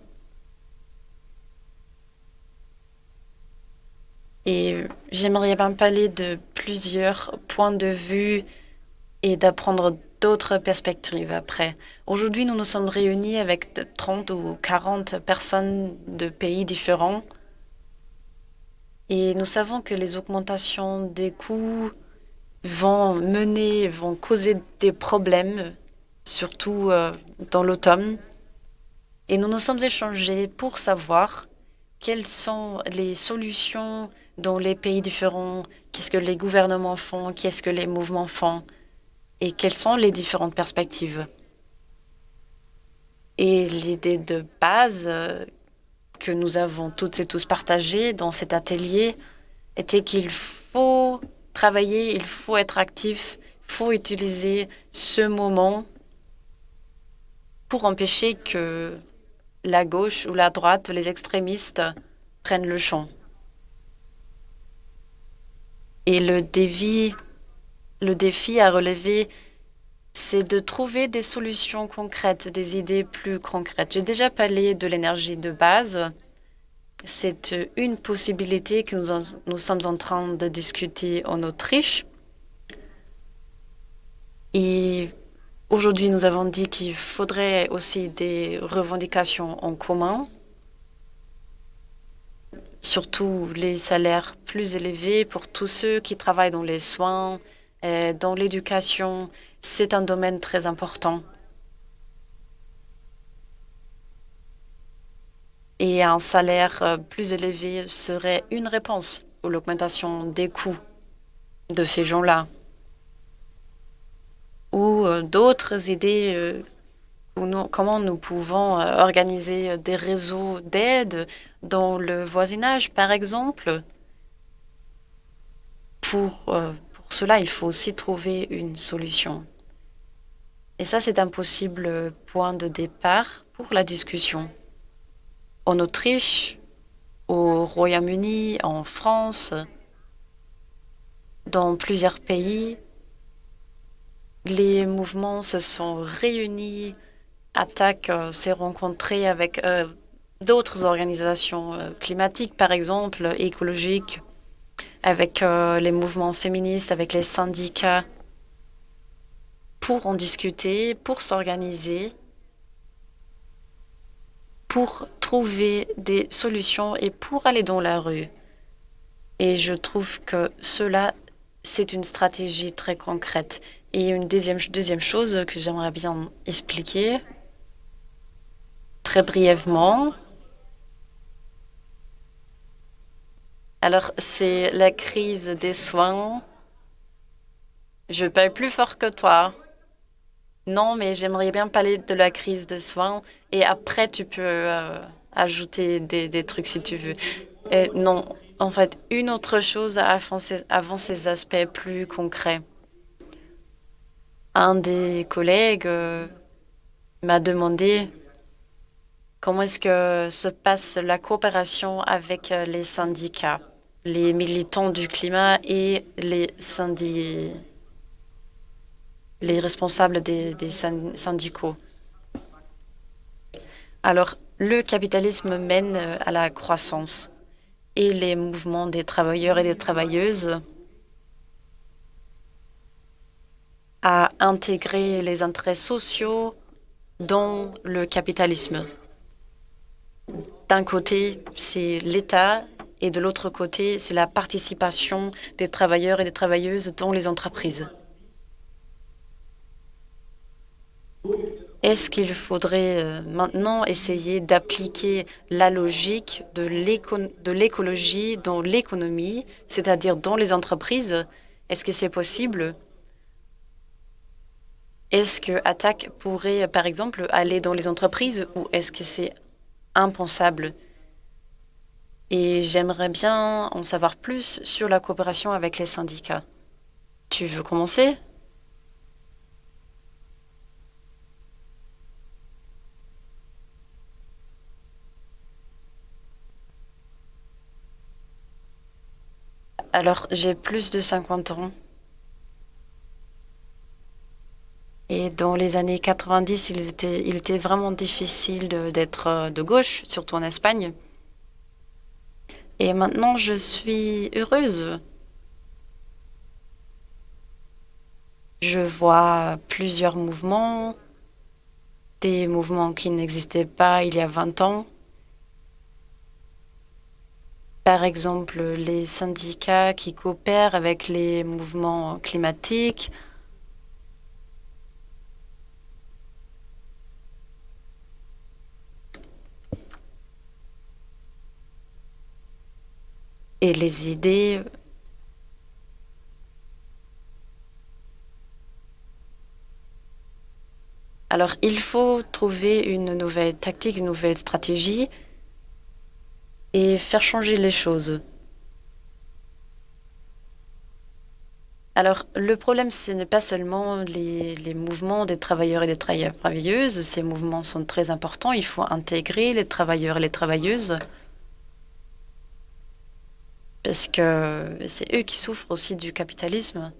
Et j'aimerais bien parler de plusieurs points de vue et d'apprendre d'autres perspectives après. Aujourd'hui, nous nous sommes réunis avec 30 ou 40 personnes de pays différents. Et nous savons que les augmentations des coûts vont mener, vont causer des problèmes, surtout euh, dans l'automne. Et nous nous sommes échangés pour savoir quelles sont les solutions dans les pays différents, qu'est-ce que les gouvernements font, qu'est-ce que les mouvements font et quelles sont les différentes perspectives. Et l'idée de base euh, que nous avons toutes et tous partagée dans cet atelier était qu'il faut travailler, il faut être actif, il faut utiliser ce moment pour empêcher que la gauche ou la droite, les extrémistes prennent le champ. Et le défi le défi à relever, c'est de trouver des solutions concrètes, des idées plus concrètes. J'ai déjà parlé de l'énergie de base. C'est une possibilité que nous, nous, sommes en train de discuter en Autriche. Et aujourd'hui, nous avons dit qu'il faudrait aussi des revendications en commun, surtout les salaires plus élevés pour tous ceux qui travaillent dans les soins, euh, dans l'éducation, c'est un domaine très important. Et un salaire euh, plus élevé serait une réponse pour l'augmentation des coûts de ces gens-là. Ou euh, d'autres idées, comment nous pouvons organiser des réseaux d'aide dans le voisinage, par exemple, pour pour cela, il faut aussi trouver une solution. Et ça, c'est un possible point de départ pour la discussion. En Autriche, au Royaume-Uni, en France, dans plusieurs pays, les mouvements se sont réunis, Attaque euh, s'est rencontré avec euh, d'autres organisations euh, climatiques, par exemple, écologiques, avec les mouvements féministes, avec les syndicats, pour en discuter, pour s'organiser, pour trouver des solutions et pour aller dans la rue. Et je trouve que cela, c'est une stratégie très concrète. Et une deuxième, deuxième chose que j'aimerais bien expliquer, très brièvement, Alors, c'est la crise des soins. Je parle plus fort que toi. Non, mais j'aimerais bien parler de la crise des soins. Et après, tu peux euh, ajouter des, trucs si tu veux. non, en fait, une autre chose avant ces, avant ces aspects plus concrets. Un des collègues euh, m'a demandé Comment est-ce que se passe la coopération avec euh, les syndicats, les militants du climat et les les responsables des, des syndicaux? Alors, le capitalisme mène euh, à la croissance et les mouvements des travailleurs et des travailleuses à intégrer les intérêts sociaux dans le capitalisme. D'un côté, c'est l'État et de l'autre côté, c'est la participation des travailleurs et des travailleuses dans les entreprises. Est-ce qu'il faudrait euh, maintenant essayer d'appliquer la logique de l'écologie dans l'économie, c'est-à-dire dans les entreprises? Est-ce que c'est possible? Est-ce que Attac pourrait, par exemple, aller dans les entreprises ou est-ce que c'est impensable. Et j'aimerais bien en savoir plus sur la coopération avec les syndicats. Tu veux commencer? Alors, j'ai plus de 50 ans. Et dans les années 90, il était, il était vraiment difficile d'être euh, de, gauche, surtout en Espagne. Et maintenant, je suis heureuse. Je vois plusieurs mouvements, des mouvements qui n'existaient pas il y a 20 ans. Par exemple, les syndicats qui coopèrent avec les mouvements climatiques, et les idées Alors, il faut trouver une nouvelle tactique, une nouvelle stratégie et faire changer les choses. Alors, le problème, ce n'est pas seulement les, les, mouvements des travailleurs et des travailleuses. Ces mouvements sont très importants. Il faut intégrer les travailleurs et les travailleuses parce que c'est eux qui souffrent aussi du capitalisme.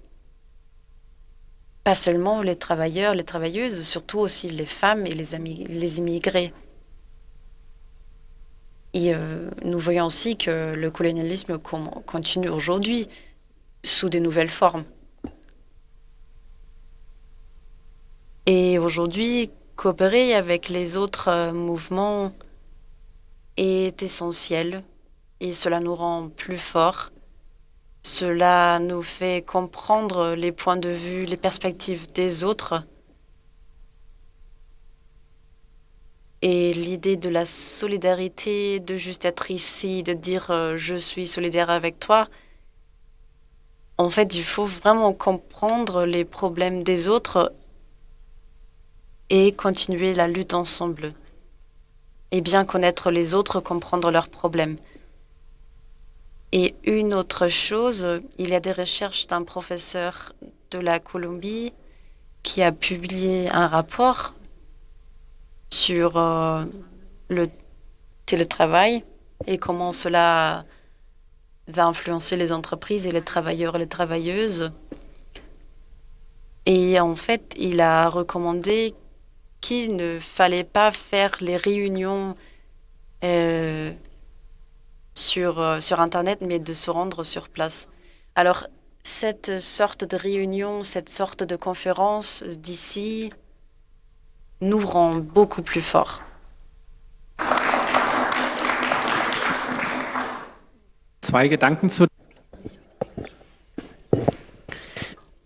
Pas seulement les travailleurs, les travailleuses, surtout aussi les femmes et les, les immigrés. Et euh, nous voyons aussi que le colonialisme continue aujourd'hui sous de nouvelles formes. Et aujourd'hui, coopérer avec les autres euh, mouvements est essentiel et cela nous rend plus forts. Cela nous fait comprendre les points de vue, les perspectives des autres. Et l'idée de la solidarité, de juste être ici, de dire euh, je suis solidaire avec toi, en fait, il faut vraiment comprendre les problèmes des autres et continuer la lutte ensemble. Et bien connaître les autres, comprendre leurs problèmes. Et une autre chose, il y a des recherches d'un professeur de la Colombie qui a publié un rapport sur euh, le télétravail et comment cela va influencer les entreprises et les travailleurs et les travailleuses. Et en fait, il a recommandé qu'il ne fallait pas faire les réunions euh, sur, euh, sur Internet, mais de se rendre sur place. Alors, cette sorte de réunion, cette sorte de conférence d'ici nous rend beaucoup plus forts.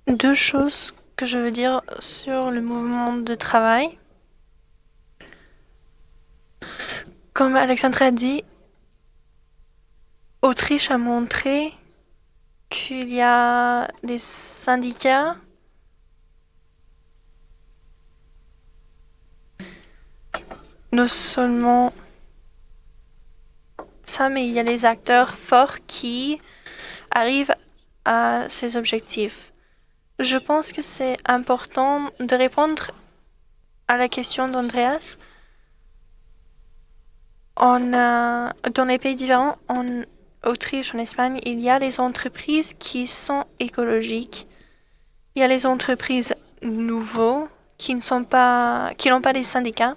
Deux choses que je veux dire sur le mouvement de travail. Comme Alexandre a dit, Autriche a montré qu'il y a des syndicats non seulement ça, mais il y a des acteurs forts qui arrivent à ces objectifs. Je pense que c'est important de répondre à la question d'Andreas. dans les pays différents, on Autriche, en Espagne, il y a les entreprises qui sont écologiques. Il y a les entreprises nouveaux qui ne sont pas, qui n'ont pas des syndicats.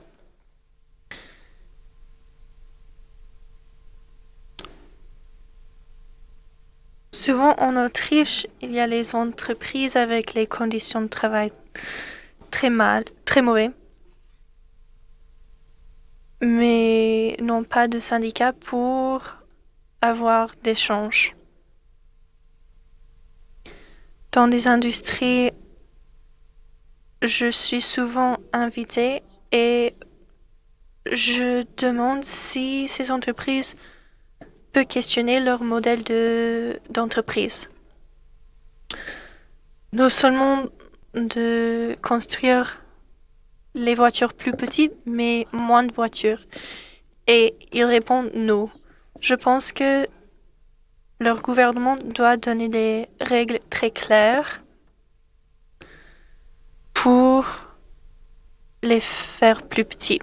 Souvent en Autriche, il y a les entreprises avec les conditions de travail très mal, très mauvais, mais n'ont pas de syndicat pour avoir d'échanges. Dans des industries, je suis souvent invitée et je demande si ces entreprises peuvent questionner leur modèle d'entreprise. non seulement de construire les voitures plus petites, mais moins de voitures. Et ils répondent non. Je pense que leur gouvernement doit donner des règles très claires pour les faire plus petits.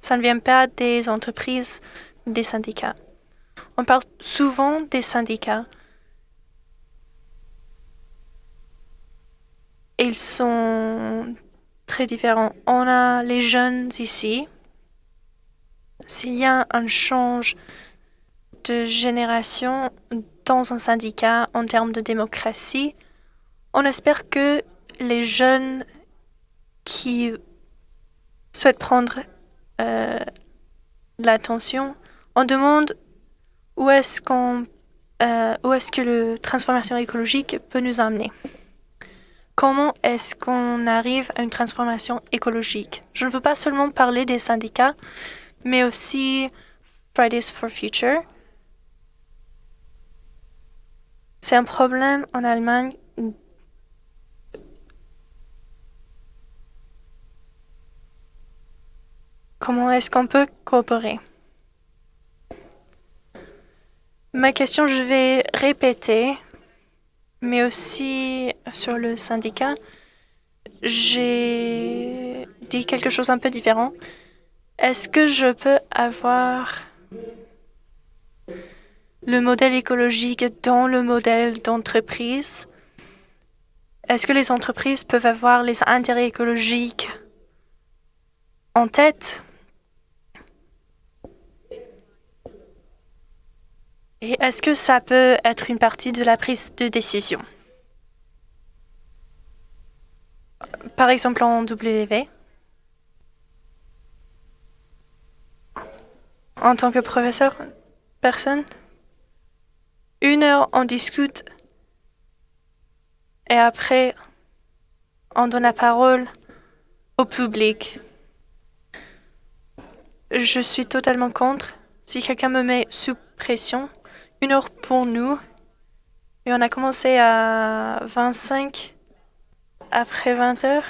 Ça ne vient pas des entreprises, des syndicats. On parle souvent des syndicats. Ils sont très différents. On a les jeunes ici. S'il y a un change de génération dans un syndicat en termes de démocratie, on espère que les jeunes qui souhaitent prendre euh, l'attention, on demande où est-ce euh, où est-ce que la transformation écologique peut nous amener. Comment est-ce qu'on arrive à une transformation écologique? Je ne veux pas seulement parler des syndicats, mais aussi Fridays for Future. C'est un problème en Allemagne Comment est-ce qu'on peut coopérer? Ma question, je vais répéter, mais aussi sur le syndicat. J'ai dit quelque chose un peu différent. Est-ce que je peux avoir le modèle écologique dans le modèle d'entreprise? Est-ce que les entreprises peuvent avoir les intérêts écologiques en tête? Et est-ce que ça peut être une partie de la prise de décision? Par exemple en WV En tant que professeur, personne Une heure, on discute et après, on donne la parole au public. Je suis totalement contre. Si quelqu'un me met sous pression, une heure pour nous. Et on a commencé à 25 après 20 heures.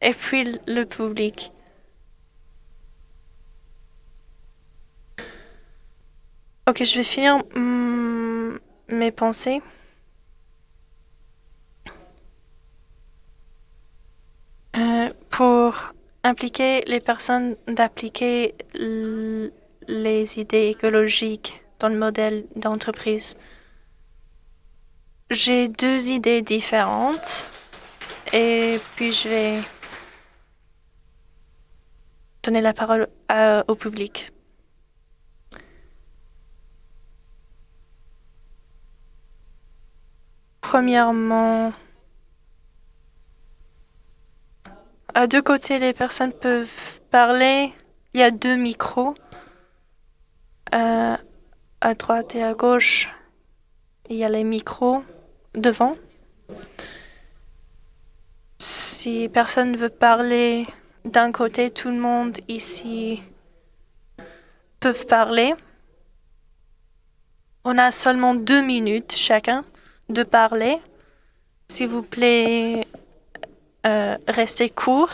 Et puis le public. Ok, je vais finir mm, mes pensées. Euh, pour impliquer les personnes d'appliquer les idées écologiques dans le modèle d'entreprise. J'ai deux idées différentes et puis je vais donner la parole au public. Premièrement, à deux côtés, les personnes peuvent parler. Il y a deux micros. Euh, à droite et à gauche, il y a les micros devant. Si personne ne veut parler d'un côté, tout le monde ici peut parler. On a seulement deux minutes chacun de parler. S'il vous plaît, euh, restez court.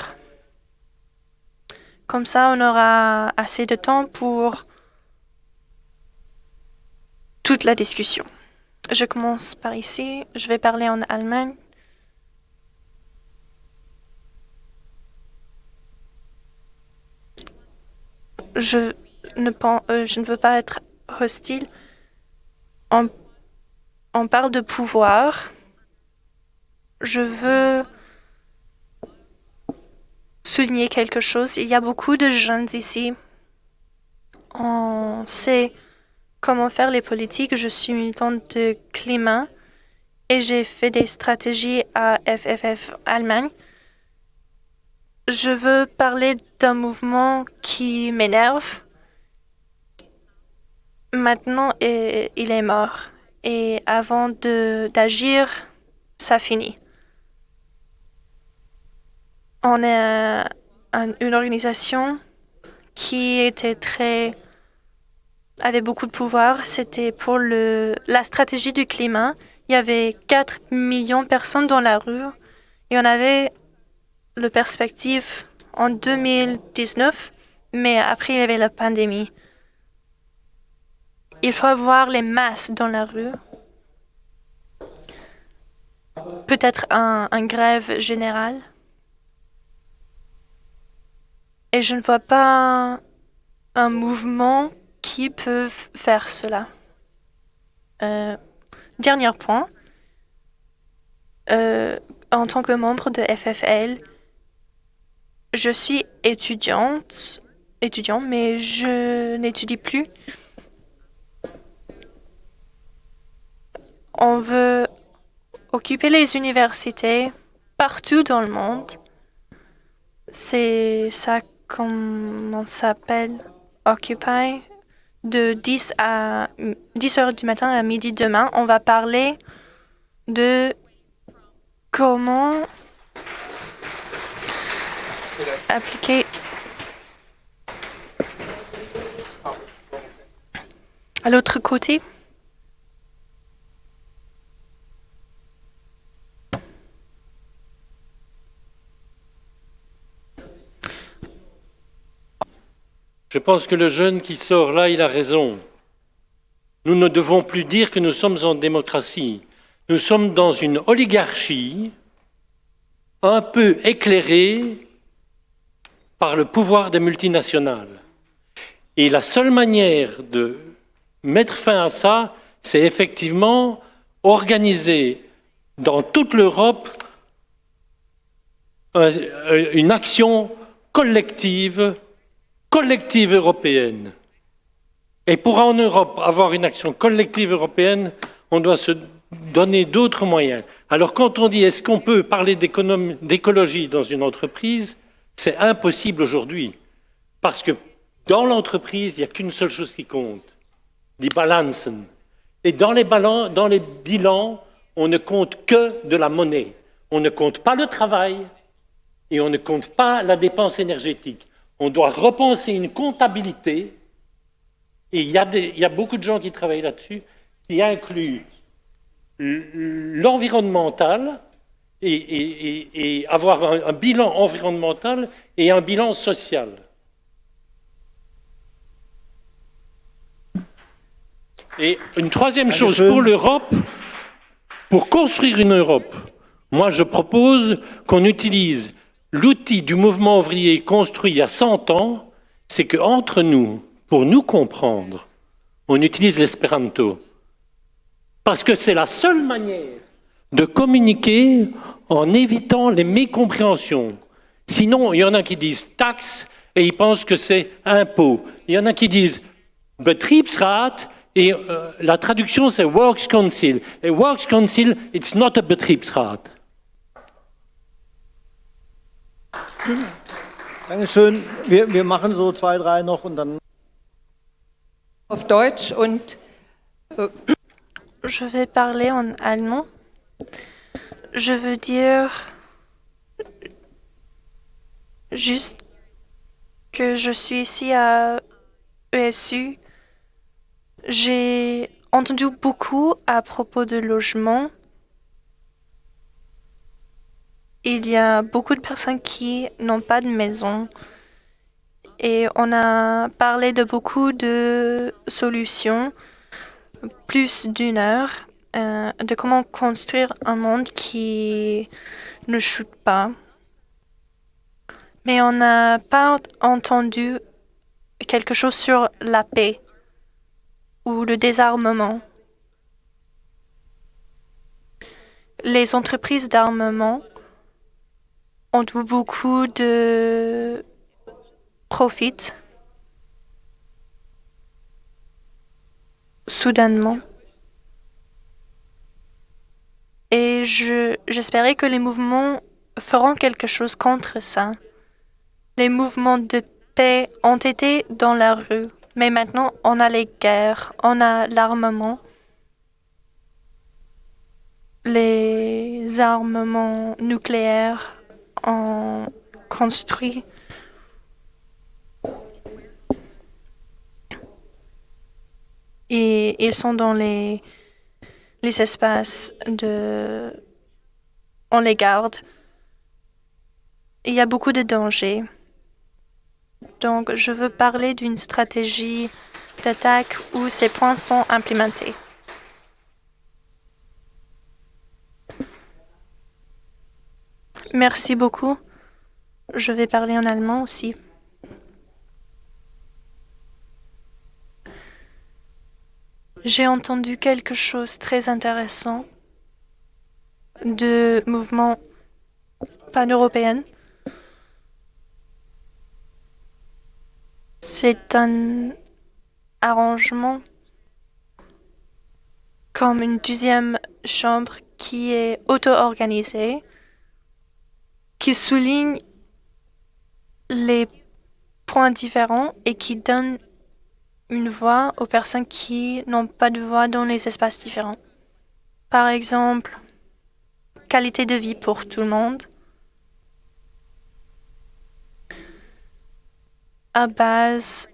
Comme ça, on aura assez de temps pour toute la discussion. Je commence par ici. Je vais parler en Allemagne. Je ne, pense, euh, je ne veux pas être hostile. On parle de pouvoir. Je veux souligner quelque chose. Il y a beaucoup de jeunes ici. On sait comment faire les politiques. Je suis militante de climat et j'ai fait des stratégies à FFF Allemagne. Je veux parler d'un mouvement qui m'énerve. Maintenant, il est mort. Et avant d'agir, ça finit. On est une organisation qui était très avait beaucoup de pouvoir. C'était pour le, la stratégie du climat. Il y avait 4 millions de personnes dans la rue et on avait le perspective en 2019, mais après il y avait la pandémie. Il faut avoir les masses dans la rue. Peut-être un, grève générale. Et je ne vois pas un mouvement qui peuvent faire cela. Euh, dernier point. Euh, en tant que membre de FFL, je suis étudiante, étudiant, mais je n'étudie plus. On veut occuper les universités partout dans le monde. C'est ça qu'on s'appelle? Occupy? De 10 à 10 heures du matin à midi demain, on va parler de comment appliquer à l'autre côté. Je pense que le jeune qui sort là, il a raison. Nous ne devons plus dire que nous sommes en démocratie. Nous sommes dans une oligarchie un peu éclairée par le pouvoir des multinationales. Et la seule manière de mettre fin à ça, c'est effectivement organiser dans toute l'Europe une action collective, collective européenne. Et pour en Europe avoir une action collective européenne, on doit se donner d'autres moyens. Alors quand on dit est-ce qu'on peut parler d'écologie dans une entreprise, c'est impossible aujourd'hui. Parce que dans l'entreprise, il n'y a qu'une seule chose qui compte, die Balanzen. Et dans les bilans, on ne compte que de la monnaie. On ne compte pas le travail et on ne compte pas la dépense énergétique. On doit repenser une comptabilité, et il y, a il y a beaucoup de gens qui travaillent là-dessus, qui incluent l'environnemental et, avoir un, bilan environnemental et un bilan social. Et une troisième chose pour l'Europe, pour construire une Europe, moi je propose qu'on utilise l'outil du mouvement ouvrier construit il y a 100 ans, c'est qu'entre nous, pour nous comprendre, on utilise l'espéranto. Parce que c'est la seule manière de communiquer en évitant les mécompréhensions. Sinon, il y en a qui disent taxe et ils pensent que c'est impôt. Il y en a qui disent Betriebsrat et euh, la traduction c'est Works Council. Et Works Council, it's not a Betriebsrat. Dankeschön. Wir, wir machen so zwei, drei noch und dann. Auf Deutsch und. Äh, je vais parler en allemand. Je veux dire juste que je suis ici à ESU. J'ai entendu beaucoup à propos de logement. Il y a beaucoup de personnes qui n'ont pas de maison. Et on a parlé de beaucoup de solutions plus d'une heure euh, de comment construire un monde qui ne chute pas. Mais on n'a pas entendu quelque chose sur la paix ou le désarmement. Les entreprises d'armement ont beaucoup de profits soudainement. Et j'espérais que les mouvements feront quelque chose contre ça. Les mouvements de paix ont été dans la rue, mais maintenant on a les guerres, on a l'armement, les armements nucléaires ont construit et ils sont dans les, les espaces de... On les garde. Il y a beaucoup de dangers. Donc, je veux parler d'une stratégie d'attaque où ces points sont implémentés. Merci beaucoup. Je vais parler en allemand aussi. J'ai entendu quelque chose de très intéressant de mouvement pan-européen. C'est un arrangement comme une deuxième chambre qui est auto-organisée, qui souligne les points différents et qui donne une voix aux personnes qui n'ont pas de voix dans les espaces différents. Par exemple, qualité de vie pour tout le monde. À base,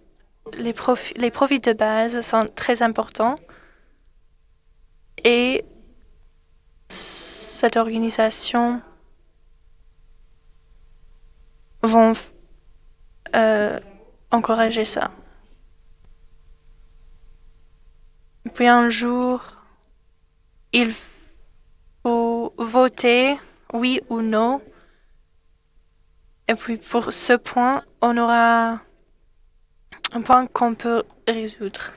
les, les profits de base sont très importants et cette organisation vont euh, encourager ça. Puis un jour, il faut voter oui ou non. Et puis pour ce point, on aura un point qu'on peut résoudre.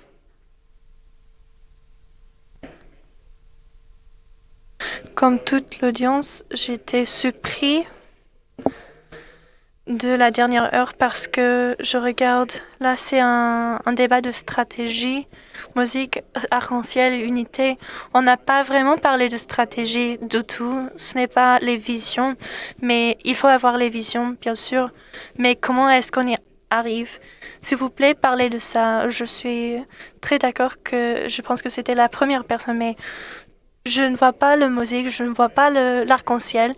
Comme toute l'audience, j'étais surpris de la dernière heure parce que je regarde, là c'est un, un, débat de stratégie, musique, arc-en-ciel, unité. On n'a pas vraiment parlé de stratégie du tout, ce n'est pas les visions, mais il faut avoir les visions, bien sûr. Mais comment est-ce qu'on y arrive? S'il vous plaît, parlez de ça. Je suis très d'accord que je pense que c'était la première personne, mais je ne vois pas le musique, je ne vois pas l'arc-en-ciel.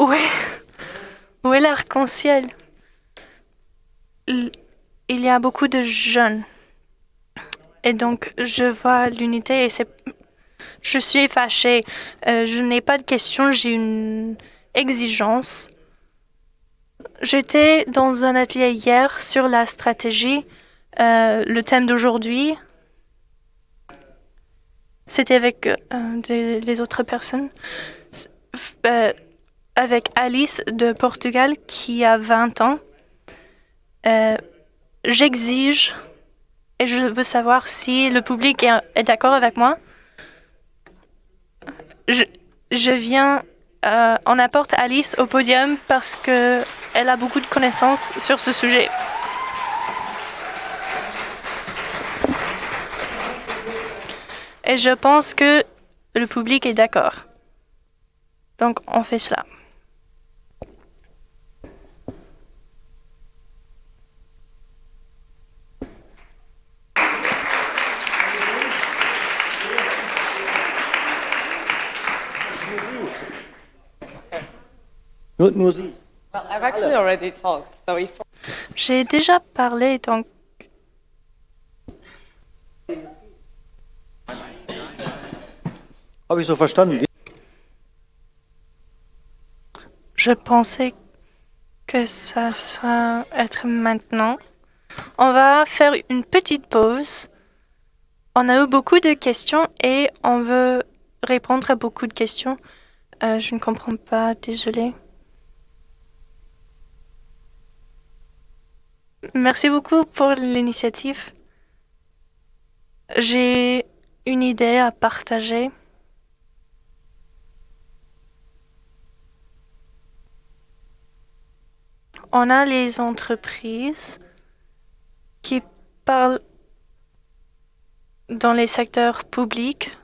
Est, où est l'arc-en-ciel? Il y a beaucoup de jeunes. Et donc, je vois l'unité et c'est... Je suis fâchée. Euh, je n'ai pas de questions, j'ai une exigence. J'étais dans un atelier hier sur la stratégie. Euh, le thème d'aujourd'hui, c'était avec euh, les autres personnes. Avec Alice de Portugal qui a 20 ans. Euh, J'exige et je veux savoir si le public est, d'accord avec moi. Je, viens, euh, on apporte Alice au podium parce qu'elle a beaucoup de connaissances sur ce sujet. Et je pense que le public est d'accord. Donc, on fait cela. J'ai déjà parlé, donc verstanden. Je pensais que ça sera être maintenant. On va faire une petite pause. On a eu beaucoup de questions et on veut répondre à beaucoup de questions. Euh, je ne comprends pas, désolé. Merci beaucoup pour l'initiative. J'ai une idée à partager. on a les entreprises qui parlent dans les secteurs publics.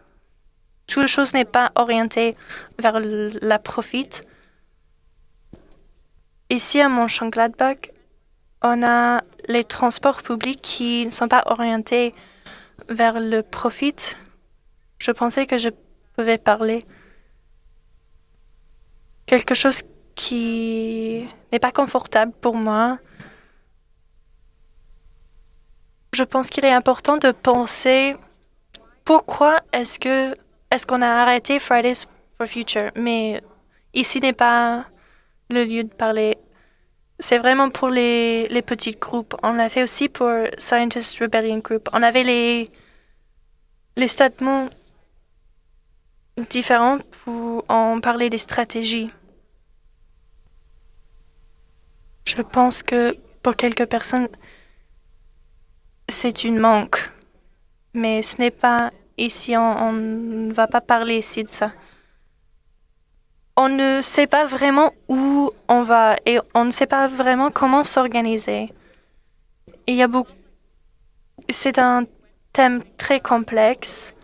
Toute chose n'est pas orientée vers la profit. Ici, à Mont-Gladbach, on a les transports publics qui ne sont pas orientés vers le profit. Je pensais que je pouvais parler quelque chose qui n'est pas confortable pour moi. Je pense qu'il est important de penser pourquoi est-ce que est-ce qu'on a arrêté Fridays for Future, mais ici n'est pas le lieu de parler. C'est vraiment pour les, les petits groupes. On l'a fait aussi pour Scientist Rebellion Group. On avait les, les statements différents pour en parler des stratégies. Je pense que pour quelques personnes, c'est une manque, mais ce n'est pas ici, on ne va pas parler ici de ça. On ne sait pas vraiment où on va et on ne sait pas vraiment comment s'organiser. Il y a beaucoup. C'est un thème très complexe.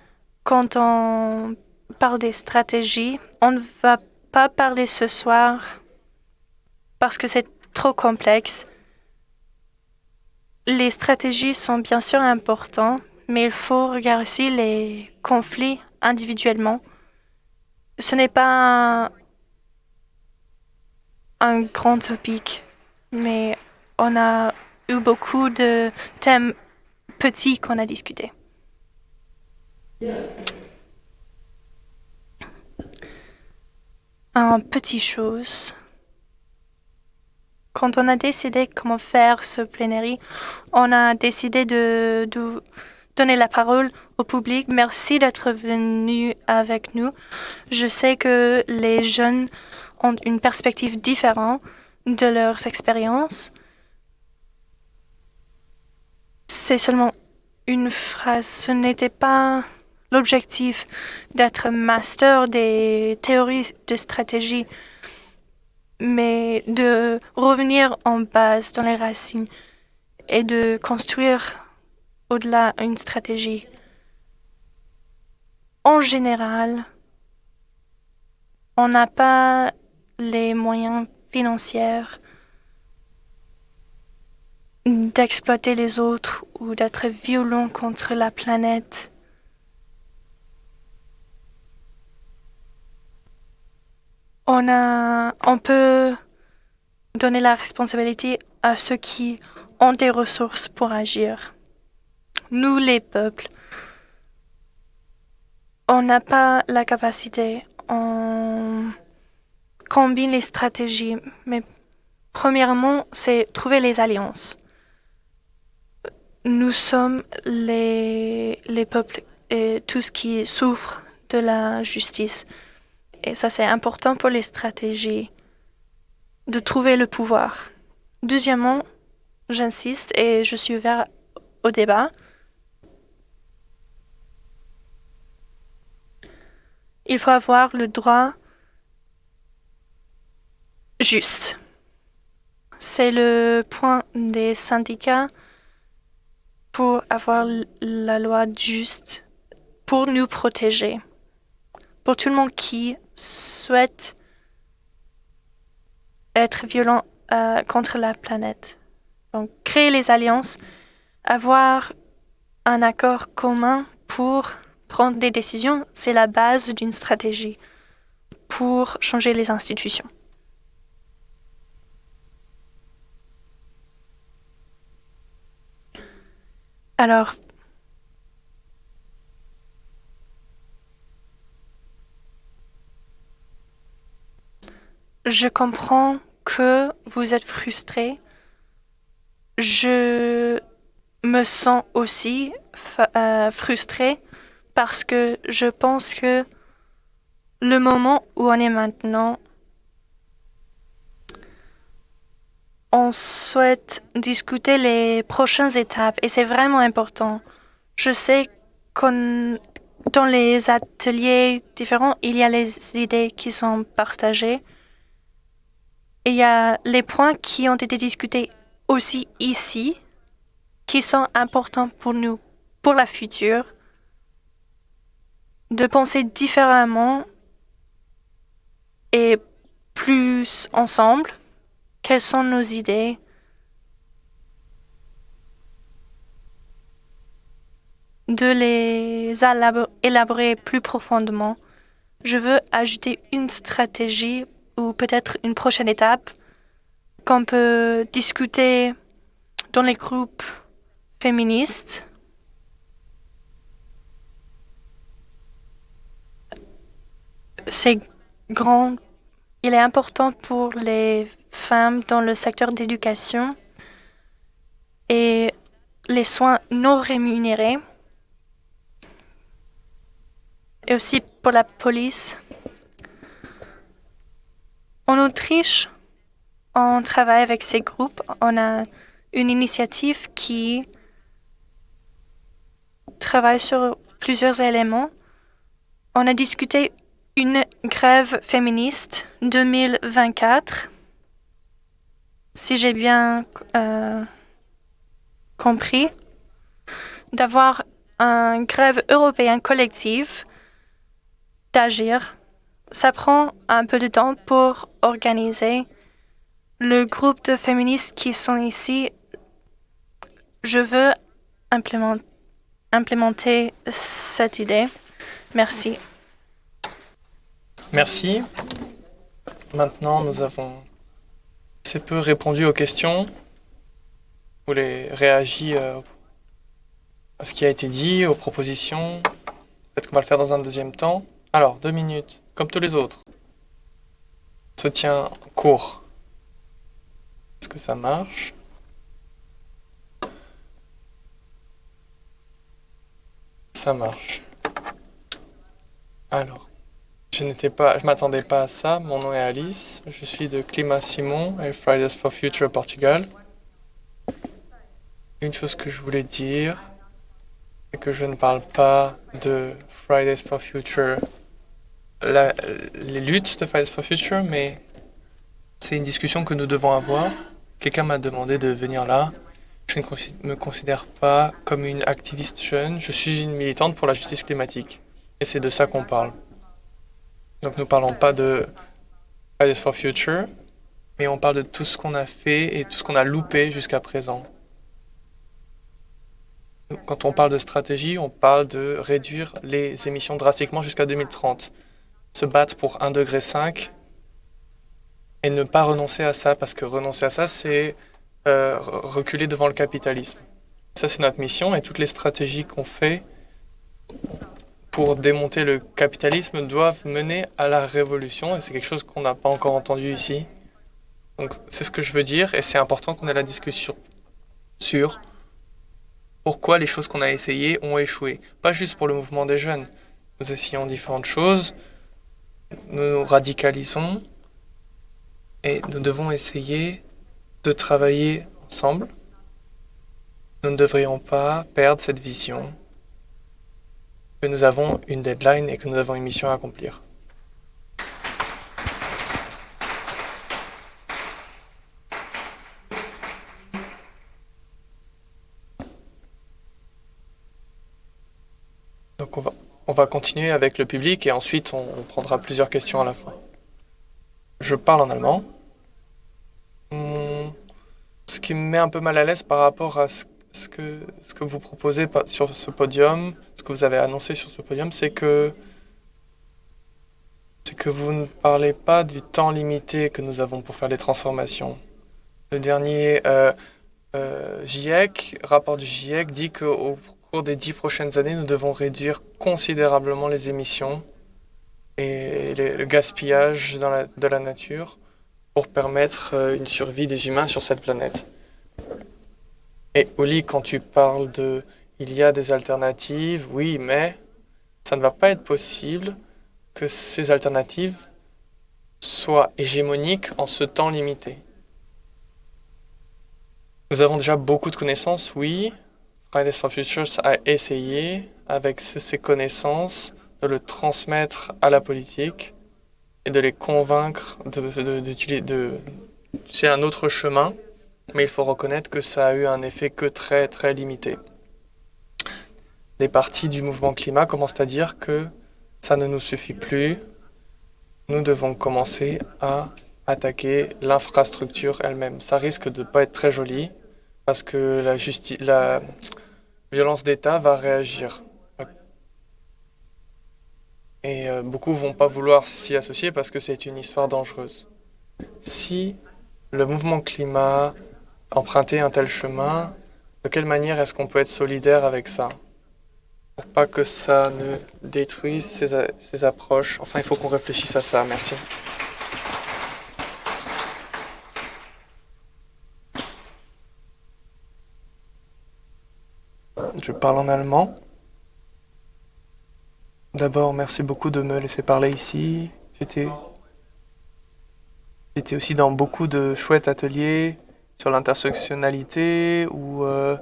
Quand on parle des stratégies, on ne va pas parler ce soir parce que c'est trop complexe. Les stratégies sont bien sûr importantes, mais il faut regarder aussi les conflits individuellement. Ce n'est pas un, grand topic, mais on a eu beaucoup de thèmes petits qu'on a discutés. Un petit chose. Quand on a décidé comment faire ce plénière, on a décidé de donner la parole au public. Merci d'être venu avec nous. Je sais que les jeunes ont une perspective différente de leurs expériences. C'est seulement une phrase. Ce n'était pas l'objectif d'être master des théories de stratégie, mais de revenir en base dans les racines et de construire au-delà une stratégie. En général, on n'a pas les moyens financiers d'exploiter les autres ou d'être violent contre la planète. On, a, on peut donner la responsabilité à ceux qui ont des ressources pour agir. Nous, les peuples, on n'a pas la capacité. On combine les stratégies, mais premièrement, c'est trouver les alliances. Nous sommes les, les peuples et tout ce qui souffre de la justice. Et ça, c'est important pour les stratégies de trouver le pouvoir. Deuxièmement, j'insiste et je suis ouvert au débat. Il faut avoir le droit juste. C'est le point des syndicats pour avoir la loi juste pour nous protéger. Pour tout le monde qui souhaite être violent euh, contre la planète. Donc, créer les alliances, avoir un accord commun pour prendre des décisions, c'est la base d'une stratégie pour changer les institutions. Alors, je comprends que vous êtes frustré. Je me sens aussi euh, frustrée parce que je pense que le moment où on est maintenant on souhaite discuter les prochaines étapes et c'est vraiment important. Je sais que dans les ateliers différents, il y a les idées qui sont partagées. Et il y a les points qui ont été discutés aussi ici, qui sont importants pour nous, pour la future, de penser différemment et plus ensemble quelles sont nos idées? De les élaborer plus profondément. Je veux ajouter une stratégie ou peut-être une prochaine étape qu'on peut discuter dans les groupes féministes. C'est grand. Il est important pour les femmes dans le secteur d'éducation et les soins non rémunérés et aussi pour la police. En Autriche, on travaille avec ces groupes. On a une initiative qui travaille sur plusieurs éléments. On a discuté une grève féministe 2024, si j'ai bien euh, compris, d'avoir un grève européen collective, d'agir. Ça prend un peu de temps pour organiser le groupe de féministes qui sont ici. Je veux implémenter cette idée. Merci. Merci. Maintenant, nous avons assez peu répondu aux questions. Vous les réagi euh, à ce qui a été dit, aux propositions. Peut-être qu'on va le faire dans un deuxième temps. Alors, deux minutes, comme tous les autres. On se tient court. Est-ce que ça marche? Ça marche. Alors. Je n'étais pas, je m'attendais pas à ça. Mon nom est Alice. Je suis de Climat Simon et Fridays for Future Portugal. Une chose que je voulais dire, c'est que je ne parle pas de Fridays for Future, les luttes de Fridays for Future, mais c'est une discussion que nous devons avoir. Quelqu'un m'a demandé de venir là. Je ne me considère pas comme une activiste jeune. Je suis une militante pour la justice climatique. Et c'est de ça qu'on parle. Donc nous ne parlons pas de Fridays for Future, mais on parle de tout ce qu'on a fait et tout ce qu'on a loupé jusqu'à présent. Quand on parle de stratégie, on parle de réduire les émissions drastiquement jusqu'à 2030. Se battre pour 1,5 degré et ne pas renoncer à ça, parce que renoncer à ça, c'est euh, reculer devant le capitalisme. Ça, c'est notre mission et toutes les stratégies qu'on fait pour démonter le capitalisme doivent mener à la révolution et c'est quelque chose qu'on n'a pas encore entendu ici. Donc c'est ce que je veux dire et c'est important qu'on ait la discussion sur pourquoi les choses qu'on a essayées ont échoué. Pas juste pour le mouvement des jeunes. Nous essayons différentes choses, nous nous radicalisons et nous devons essayer de travailler ensemble. Nous ne devrions pas perdre cette vision que nous avons une deadline et que nous avons une mission à accomplir. Donc on va, on va continuer avec le public et ensuite on, prendra plusieurs questions à la fin. Je parle en allemand. Hmm, ce qui me met un peu mal à l'aise par rapport à ce ce que, vous proposez sur ce podium, ce que vous avez annoncé sur ce podium, c'est que, c'est que vous ne parlez pas du temps limité que nous avons pour faire les transformations. Le dernier euh, euh, GIEC, rapport du GIEC, dit qu'au cours des dix prochaines années, nous devons réduire considérablement les émissions et le gaspillage dans de la nature pour permettre euh, une survie des humains sur cette planète. Et Oli, quand tu parles de il y a des alternatives, oui, mais ça ne va pas être possible que ces alternatives soient hégémoniques en ce temps limité. Nous avons déjà beaucoup de connaissances, oui. Fridays for Futures a essayé, avec ces connaissances, de le transmettre à la politique et de les convaincre d'utiliser de, de, un autre chemin mais il faut reconnaître que ça a eu un effet que très très limité. Des parties du mouvement climat commencent à dire que ça ne nous suffit plus, nous devons commencer à attaquer l'infrastructure elle-même. Ça risque de ne pas être très joli parce que la, la violence d'État va réagir. Et euh, beaucoup vont pas vouloir s'y associer parce que c'est une histoire dangereuse. Si le mouvement climat emprunter un tel chemin, de quelle manière est-ce qu'on peut être solidaire avec ça Pour pas que ça ne détruise ces, approches. Enfin, il faut qu'on réfléchisse à ça. Merci. Je parle en allemand. D'abord, merci beaucoup de me laisser parler ici. J'étais aussi dans beaucoup de chouettes ateliers sur l'intersectionnalité ou euh,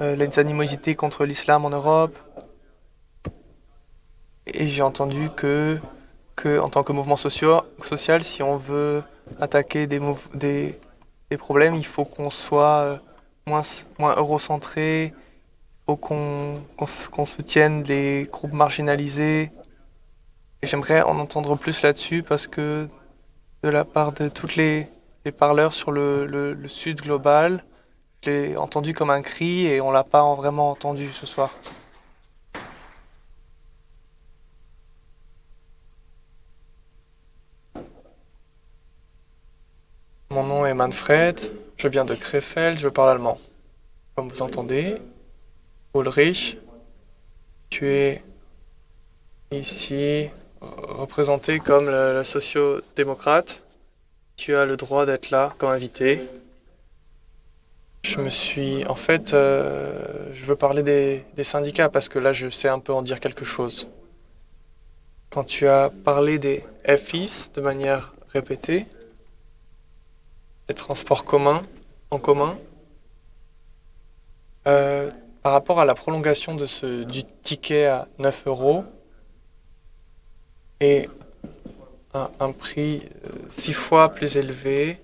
euh, les animosités contre l'islam en Europe. Et j'ai entendu que, que, en tant que mouvement social, si on veut attaquer des, des, des problèmes, il faut qu'on soit euh, moins, moins eurocentré, faut qu'on soutienne les groupes marginalisés. J'aimerais en entendre plus là-dessus parce que de la part de toutes les, les parleurs sur le, le, le sud global, je l'ai entendu comme un cri et on l'a pas vraiment entendu ce soir. Mon nom est Manfred, je viens de Krefeld, je parle allemand. Comme vous entendez, Ulrich, tu es ici représenté comme la, socio-démocrate. Tu as le droit d'être là comme invité. Je me suis... En fait, euh, je veux parler des, des syndicats parce que là, je sais un peu en dire quelque chose. Quand tu as parlé des FIS de manière répétée, les transports communs, en commun. Euh, par rapport à la prolongation de ce, du ticket à 9 euros et un, prix euh, six fois plus élevé,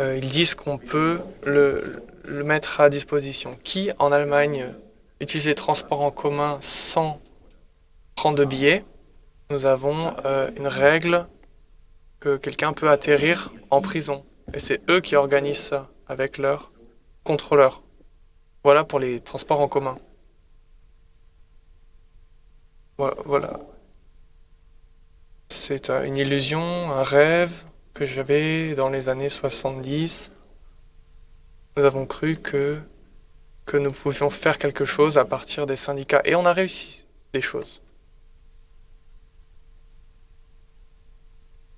euh, ils disent qu'on peut le, mettre à disposition. Qui en Allemagne utilise les transports en commun sans prendre de billets? Nous avons euh, une règle que quelqu'un peut atterrir en prison. Et c'est eux qui organisent ça avec leurs contrôleurs. Voilà pour les transports en commun. Voilà. C'est une illusion, un rêve que j'avais dans les années 70. Nous avons cru que, que nous pouvions faire quelque chose à partir des syndicats. Et on a réussi des choses.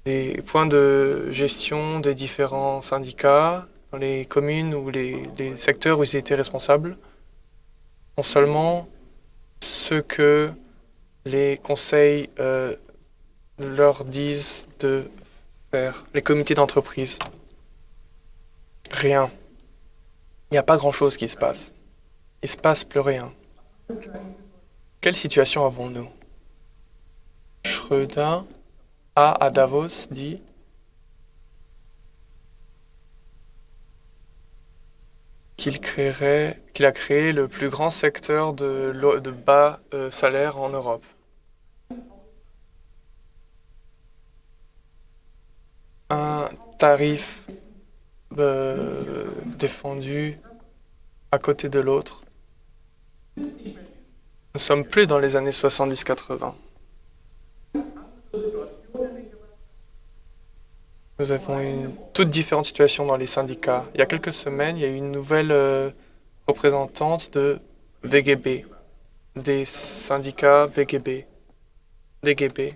les points de gestion des différents syndicats dans les communes ou les, les secteurs où ils étaient responsables non seulement ce que les conseils euh, leur disent de faire, les comités d'entreprise. Rien. Il n'y a pas grand-chose qui se passe. Il se passe plus rien. Quelle situation avons-nous? Schröder a à Davos dit qu'il créerait, qu'il a créé le plus grand secteur de, bas euh, salaire en Europe. Un tarif euh, défendu à côté de l'autre. Nous sommes plus dans les années 70-80. Nous avons une toute différente situation dans les syndicats. Il y a quelques semaines, il y a eu une nouvelle euh, représentante de VGB, des syndicats VGB, DGB.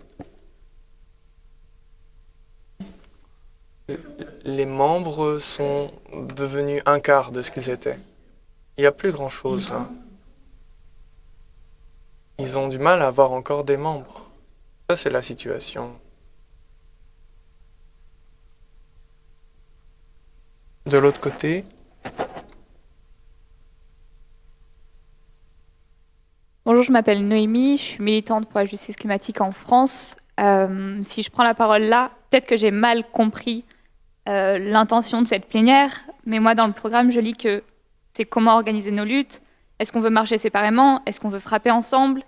Les membres sont devenus un quart de ce qu'ils étaient. Il n'y a plus grand-chose là. Ils ont du mal à avoir encore des membres. Ça, c'est la situation. de l'autre côté. Bonjour, je m'appelle Noémie, je suis militante pour la justice climatique en France. Euh, si je prends la parole là, peut-être que j'ai mal compris euh, l'intention de cette plénière, mais moi dans le programme, je lis que c'est comment organiser nos luttes, est-ce qu'on veut marcher séparément, est-ce qu'on veut frapper ensemble,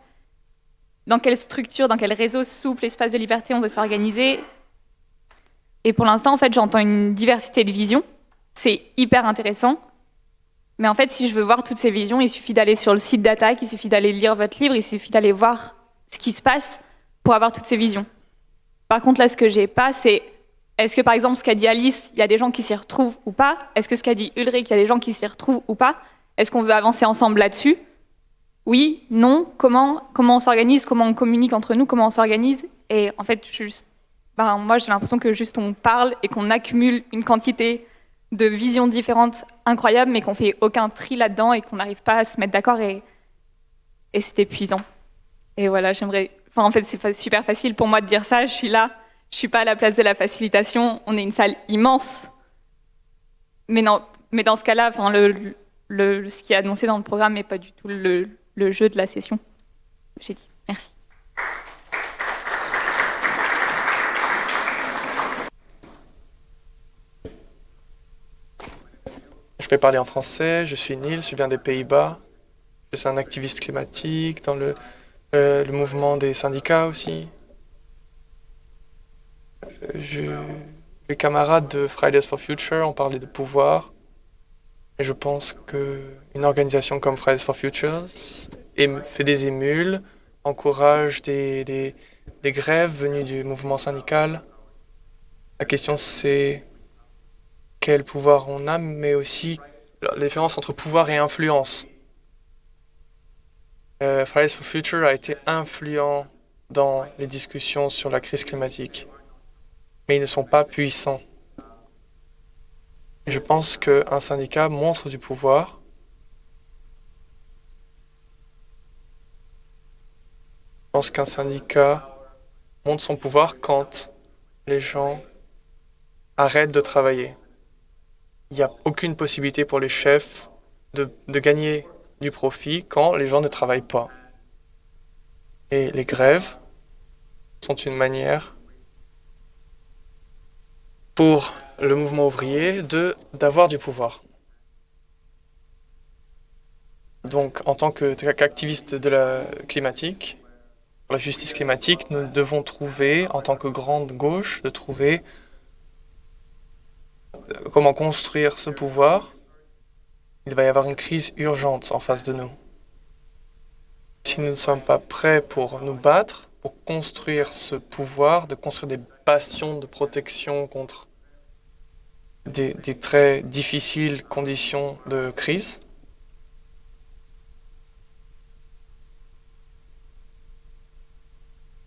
dans quelle structure, dans quel réseau souple, espace de liberté on veut s'organiser? Et pour l'instant, en fait, j'entends une diversité de visions, c'est hyper intéressant. Mais en fait, si je veux voir toutes ces visions, il suffit d'aller sur le site d'attaque, il suffit d'aller lire votre livre, il suffit d'aller voir ce qui se passe pour avoir toutes ces visions. Par contre, là, ce que j'ai pas, c'est est-ce que, par exemple, ce qu'a dit Alice, il y a des gens qui s'y retrouvent ou pas? Est-ce que ce qu'a dit Ulrich, il y a des gens qui s'y retrouvent ou pas? Est-ce qu'on veut avancer ensemble là-dessus? Oui Non Comment Comment on s'organise Comment on communique entre nous Comment on s'organise? Et en fait, juste, ben, moi, j'ai l'impression que juste on parle et qu'on accumule une quantité de visions différentes incroyables, mais qu'on fait aucun tri là-dedans et qu'on n'arrive pas à se mettre d'accord et, et c'est épuisant. Et voilà, j'aimerais. Enfin, en fait, c'est super facile pour moi de dire ça. Je suis là, je suis pas à la place de la facilitation. On est une salle immense, mais non. Mais dans ce cas-là, ce qui est annoncé dans le programme n'est pas du tout le, jeu de la session. J'ai dit. Merci. Je vais parler en français, je suis Nils, je viens des Pays-Bas. Je suis un activiste climatique dans le, euh, le mouvement des syndicats aussi. Les camarades de Fridays for Future ont parlé de pouvoir. Et je pense qu'une organisation comme Fridays for Future fait des émules, encourage des grèves venues du mouvement syndical. La question c'est quel pouvoir on a, mais aussi la différence entre pouvoir et influence. Euh, Fridays for Future a été influent dans les discussions sur la crise climatique, mais ils ne sont pas puissants. Je pense qu'un syndicat montre du pouvoir. Je pense qu'un syndicat montre son pouvoir quand les gens arrêtent de travailler il n'y a aucune possibilité pour les chefs de, gagner du profit quand les gens ne travaillent pas. Et les grèves sont une manière pour le mouvement ouvrier d'avoir du pouvoir. Donc, en tant qu'activiste de la climatique, la justice climatique, nous devons trouver, en tant que grande gauche, de trouver comment construire ce pouvoir, il va y avoir une crise urgente en face de nous. Si nous ne sommes pas prêts pour nous battre, pour construire ce pouvoir, de construire des bastions de protection contre des, très difficiles conditions de crise,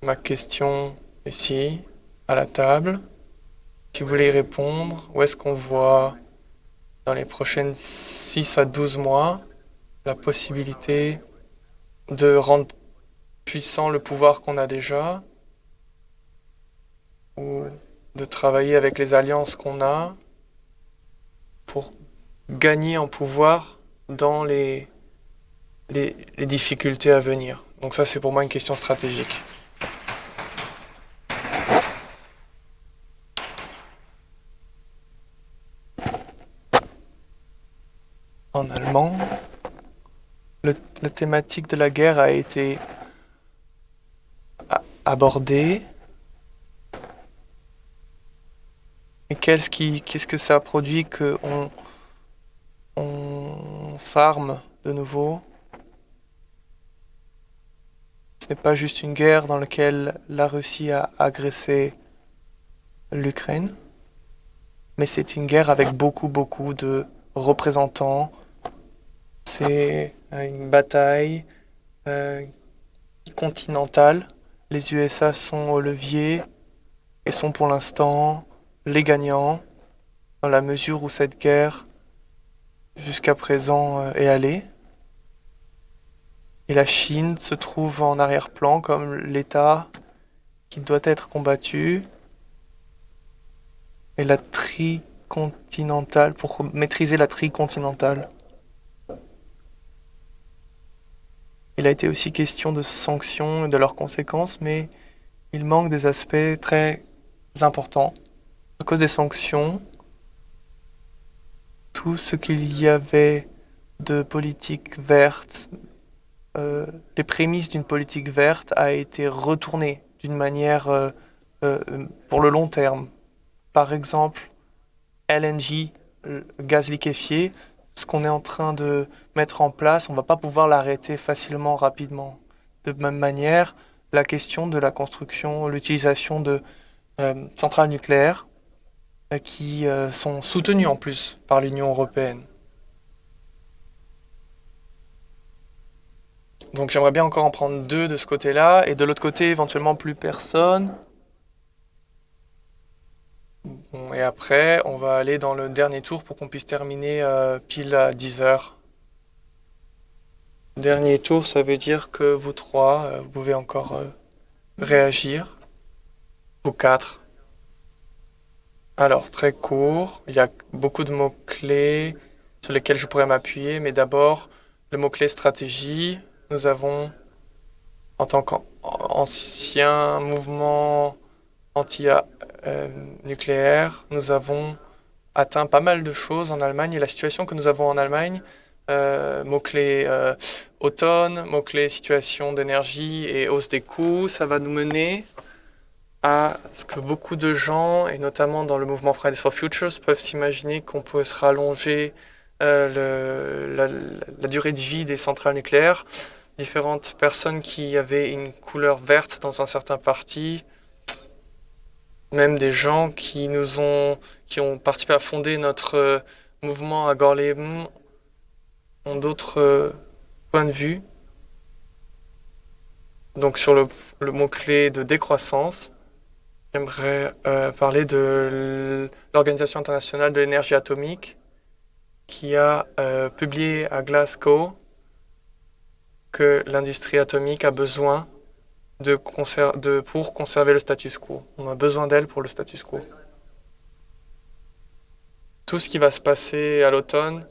ma question ici, à la table, si vous voulez y répondre, où est-ce qu'on voit dans les prochaines 6 à 12 mois la possibilité de rendre puissant le pouvoir qu'on a déjà ou de travailler avec les alliances qu'on a? Pour gagner en pouvoir dans les, les, difficultés à venir. Donc ça, c'est pour moi une question stratégique. en allemand. la thématique de la guerre a été abordée. Et qu'est-ce, qui, qu'est-ce que ça produit qu'on on s'arme de nouveau? Ce n'est pas juste une guerre dans laquelle la Russie a agressé l'Ukraine, mais c'est une guerre avec beaucoup, beaucoup de représentants c'est une bataille euh, continentale. Les USA sont au levier et sont pour l'instant les gagnants dans la mesure où cette guerre jusqu'à présent euh, est allée. Et la Chine se trouve en arrière-plan comme l'État qui doit être combattu. Et la tricontinentale, pour maîtriser la tricontinentale. Il a été aussi question de sanctions et de leurs conséquences, mais il manque des aspects très importants. À cause des sanctions, tout ce qu'il y avait de politique verte, euh, les prémices d'une politique verte a été retourné d'une manière euh, euh, pour le long terme. Par exemple, LNG, gaz liquéfié, ce qu'on est en train de mettre en place, on ne va pas pouvoir l'arrêter facilement, rapidement. De même manière, la question de la construction, l'utilisation de centrales nucléaires qui euh, sont soutenues en plus par l'Union européenne. Donc j'aimerais bien encore en prendre deux de ce côté-là, et de l'autre côté, éventuellement plus personne et après, on va aller dans le dernier tour pour qu'on puisse terminer euh, pile à 10 heures. Dernier tour, ça veut dire que vous trois, euh, vous pouvez encore euh, réagir. Vous quatre. Alors, très court, il y a beaucoup de mots-clés sur lesquels je pourrais m'appuyer, mais d'abord, le mot-clé stratégie, nous avons en tant qu'ancien mouvement anti-nucléaire, nous avons atteint pas mal de choses en Allemagne et la situation que nous avons en Allemagne, euh, mot-clé euh, automne, mot-clé situation d'énergie et hausse des coûts, ça va nous mener à ce que beaucoup de gens, et notamment dans le mouvement Fridays for Futures, peuvent s'imaginer qu'on peut se rallonger euh, la, durée de vie des centrales nucléaires. Différentes personnes qui avaient une couleur verte dans un certain parti, même des gens qui nous ont, qui ont participé à fonder notre euh, mouvement à Gorleben ont d'autres euh, points de vue. Donc sur le, le mot-clé de décroissance, j'aimerais euh, parler de l'Organisation internationale de l'énergie atomique qui a publié à Glasgow que l'industrie atomique a besoin de, pour conserver le status quo. On a besoin d'elle pour le status quo. Tout ce qui va se passer à l'automne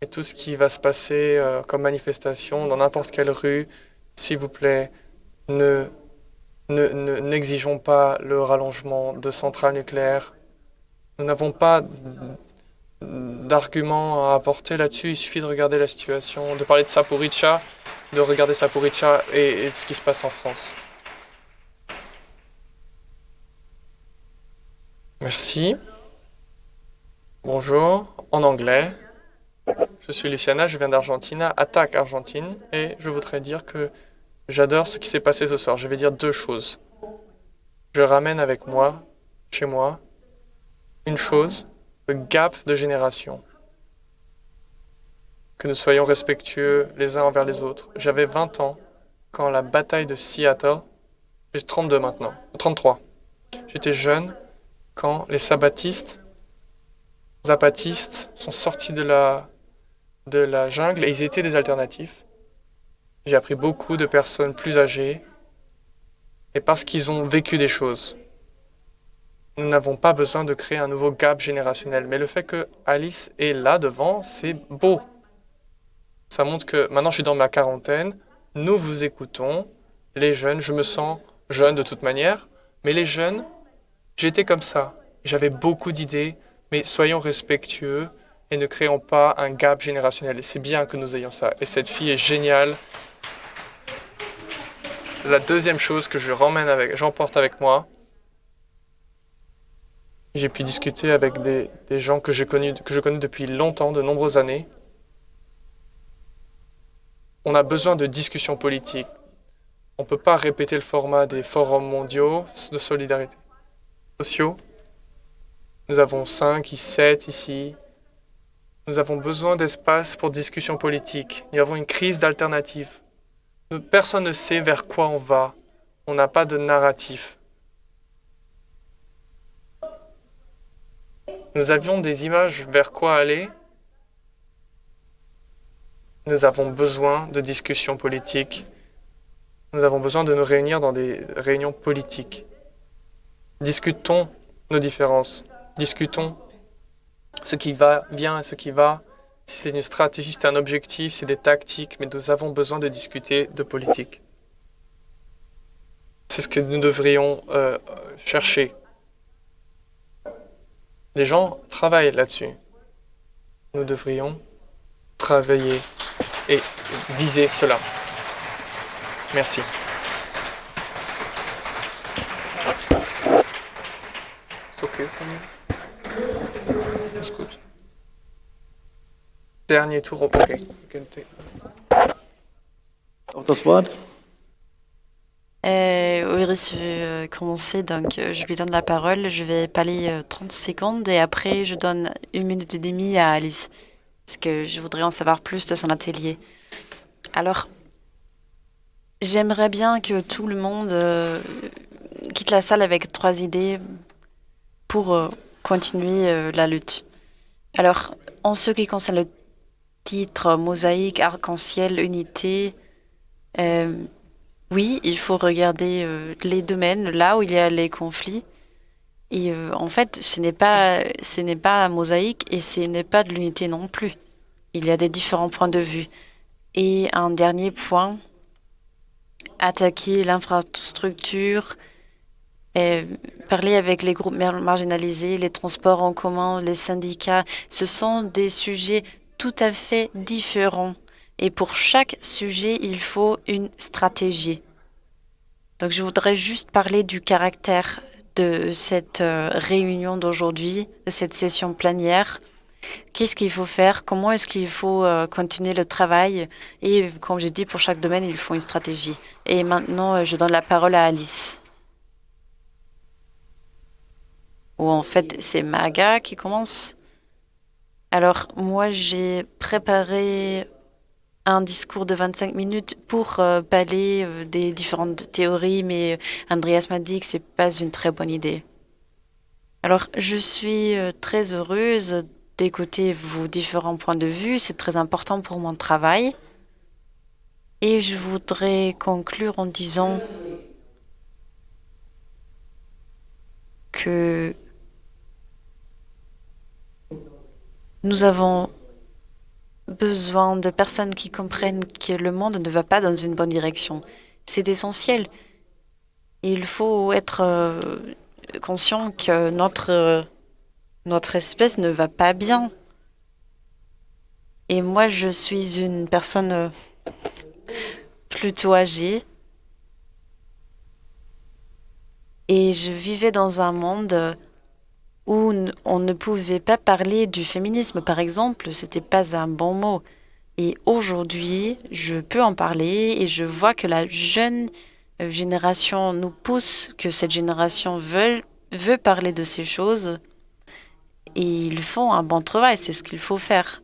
et tout ce qui va se passer euh, comme manifestation dans n'importe quelle rue, s'il vous plaît, ne n'exigeons ne, pas le rallongement de centrales nucléaires. Nous n'avons pas d'arguments à apporter là-dessus. Il suffit de regarder la situation, de parler de Saporica, de regarder Saporica et, et ce qui se passe en France. Merci. Bonjour, en anglais. Je suis Luciana, je viens d'Argentine, attaque Argentine, et je voudrais dire que j'adore ce qui s'est passé ce soir. Je vais dire deux choses. Je ramène avec moi, chez moi, une chose, le gap de génération. Que nous soyons respectueux les uns envers les autres. J'avais 20 ans quand la bataille de Seattle, j'ai 32 maintenant, 33. J'étais jeune, quand les sabbatistes, zapatistes sont sortis de la, de la jungle et ils étaient des alternatifs. J'ai appris beaucoup de personnes plus âgées et parce qu'ils ont vécu des choses. Nous n'avons pas besoin de créer un nouveau gap générationnel. Mais le fait que Alice est là devant, c'est beau. Ça montre que maintenant je suis dans ma quarantaine, nous vous écoutons, les jeunes, je me sens jeune de toute manière, mais les jeunes, J'étais comme ça. J'avais beaucoup d'idées, mais soyons respectueux et ne créons pas un gap générationnel. Et c'est bien que nous ayons ça. Et cette fille est géniale. La deuxième chose que je avec, j'emporte avec moi, j'ai pu discuter avec des, gens que, je connais depuis longtemps, de nombreuses années. On a besoin de discussions politiques. On ne peut pas répéter le format des forums mondiaux de solidarité sociaux. Nous avons 5, 7 ici. Nous avons besoin d'espace pour discussion politique. Nous avons une crise d'alternative. Personne ne sait vers quoi on va. On n'a pas de narratif. Nous avions des images vers quoi aller. Nous avons besoin de discussions politiques. Nous avons besoin de nous réunir dans des réunions politiques. Discutons nos différences. Discutons ce qui va bien et ce qui va. C'est une stratégie, c'est un objectif, c'est des tactiques, mais nous avons besoin de discuter de politique. C'est ce que nous devrions euh, chercher. Les gens travaillent là-dessus. Nous devrions travailler et viser cela. Merci. Dernier tour, ok. Das Wort. Euh, Ulrich veut euh, commencer, donc euh, je lui donne la parole. Je vais parler 30 secondes et après je donne une minute et demie à Alice, parce que je voudrais en savoir plus de son atelier. Alors, j'aimerais bien que tout le monde quitte la salle avec trois idées pour euh, continuer euh, la lutte. Alors, en ce qui concerne le titre Mosaïque, arc-en-ciel, unité, euh, oui, il faut regarder les domaines là où il y a les conflits. Et en fait, ce n'est pas, ce n'est pas mosaïque et ce n'est pas de l'unité non plus. Il y a des différents points de vue. Et un dernier point, attaquer l'infrastructure, parler avec les groupes marginalisés, les transports en commun, les syndicats. Ce sont des sujets tout à fait différents. Et pour chaque sujet, il faut une stratégie. Donc je voudrais juste parler du caractère de cette euh, réunion d'aujourd'hui, de cette session plénière. Qu'est-ce qu'il faut faire? Comment est-ce qu'il faut euh, continuer le travail? Et comme j'ai dit, pour chaque domaine, il faut une stratégie. Et maintenant, euh, je donne la parole à Alice. Ou en fait, c'est Maga qui commence. Alors, moi, j'ai préparé un discours de 25 minutes pour euh, parler euh, des différentes théories, mais euh, Andreas m'a dit que ce n'est pas une très bonne idée. Alors, je suis très heureuse d'écouter vos différents points de vue. C'est très important pour mon travail. Et je voudrais conclure en disant que nous avons besoin de personnes qui comprennent que le monde ne va pas dans une bonne direction. C'est essentiel. Il faut être euh, conscient que notre, espèce ne va pas bien. Et moi, je suis une personne euh, plutôt âgée. Et je vivais dans un monde où on ne pouvait pas parler du féminisme, par exemple, c'était pas un bon mot. Et aujourd'hui, je peux en parler et je vois que la jeune euh, génération nous pousse, que cette génération veut, veut parler de ces choses. Et ils font un bon travail, c'est ce qu'il faut faire.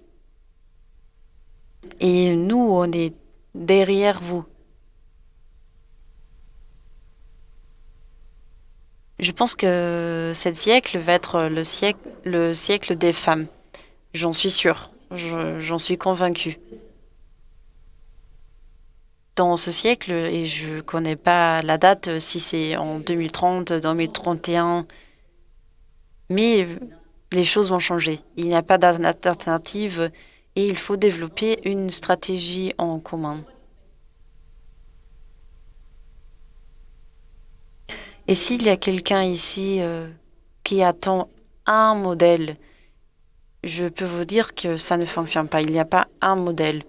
Et nous, on est derrière vous. Je pense que cet siècle va être le siècle, le siècle des femmes. J'en suis sûre. J'en suis convaincue. Dans ce siècle, et je ne connais pas la date, si c'est en 2030, 2031, mais les choses vont changer. Il n'y a pas d'alternative et il faut développer une stratégie en commun. Et s'il y a quelqu'un ici euh, qui attend un modèle, je peux vous dire que ça ne fonctionne pas. Il n'y a pas un modèle.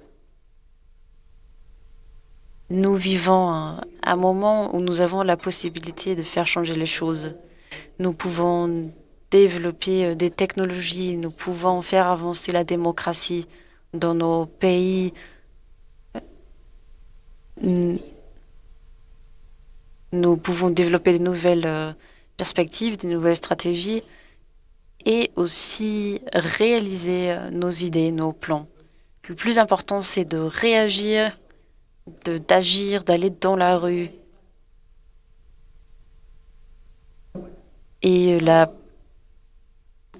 Nous vivons un, moment où nous avons la possibilité de faire changer les choses. Nous pouvons développer euh, des technologies, nous pouvons faire avancer la démocratie dans nos pays. Nous pouvons développer de nouvelles euh, perspectives, de nouvelles stratégies et aussi réaliser euh, nos idées, nos plans. Le plus important, c'est de réagir, d'agir, d'aller dans la rue. Et la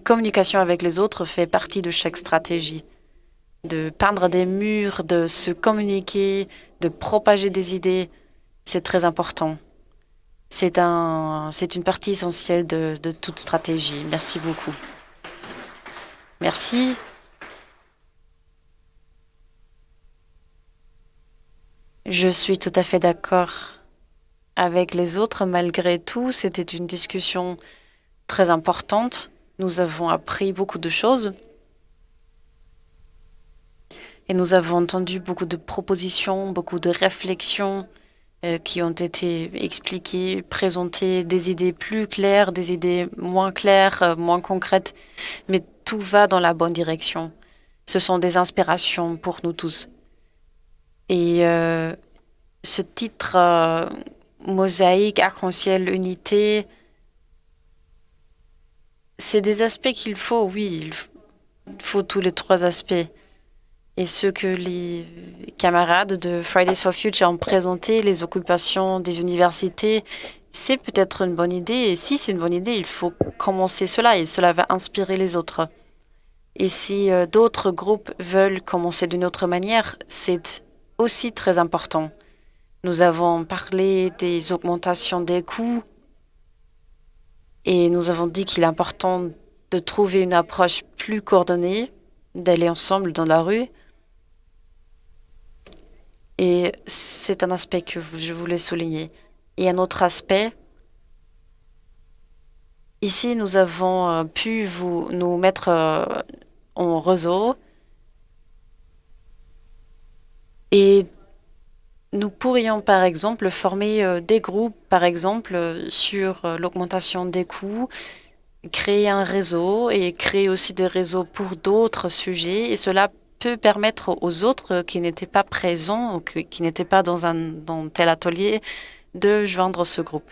communication avec les autres fait partie de chaque stratégie. De peindre des murs, de se communiquer, de propager des idées, c'est très important. C'est un, une partie essentielle de, toute stratégie. Merci beaucoup. Merci. Je suis tout à fait d'accord avec les autres. Malgré tout, c'était une discussion très importante. Nous avons appris beaucoup de choses. Et nous avons entendu beaucoup de propositions, beaucoup de réflexions qui ont été expliquées, présentées, des idées plus claires, des idées moins claires, euh, moins concrètes, mais tout va dans la bonne direction. Ce sont des inspirations pour nous tous. Et euh, ce titre Mosaïque, arc-en-ciel, unité, c'est des aspects qu'il faut, oui, il faut tous les trois aspects et ce que les camarades de Fridays for Future ont présenté, les occupations des universités, c'est peut-être une bonne idée. Et si c'est une bonne idée, il faut commencer cela et cela va inspirer les autres. Et si euh, d'autres groupes veulent commencer d'une autre manière, c'est aussi très important. Nous avons parlé des augmentations des coûts et nous avons dit qu'il est important de trouver une approche plus coordonnée, d'aller ensemble dans la rue Et c'est un aspect que je voulais souligner. Et un autre aspect, ici, nous avons euh, pu vous, nous mettre euh, en réseau et nous pourrions, par exemple, former euh, des groupes, par exemple, sur l'augmentation des coûts, créer un réseau et créer aussi des réseaux pour d'autres sujets. Et cela peut permettre aux autres qui n'étaient pas présents ou qui n'étaient pas dans un dans tel atelier de joindre ce groupe.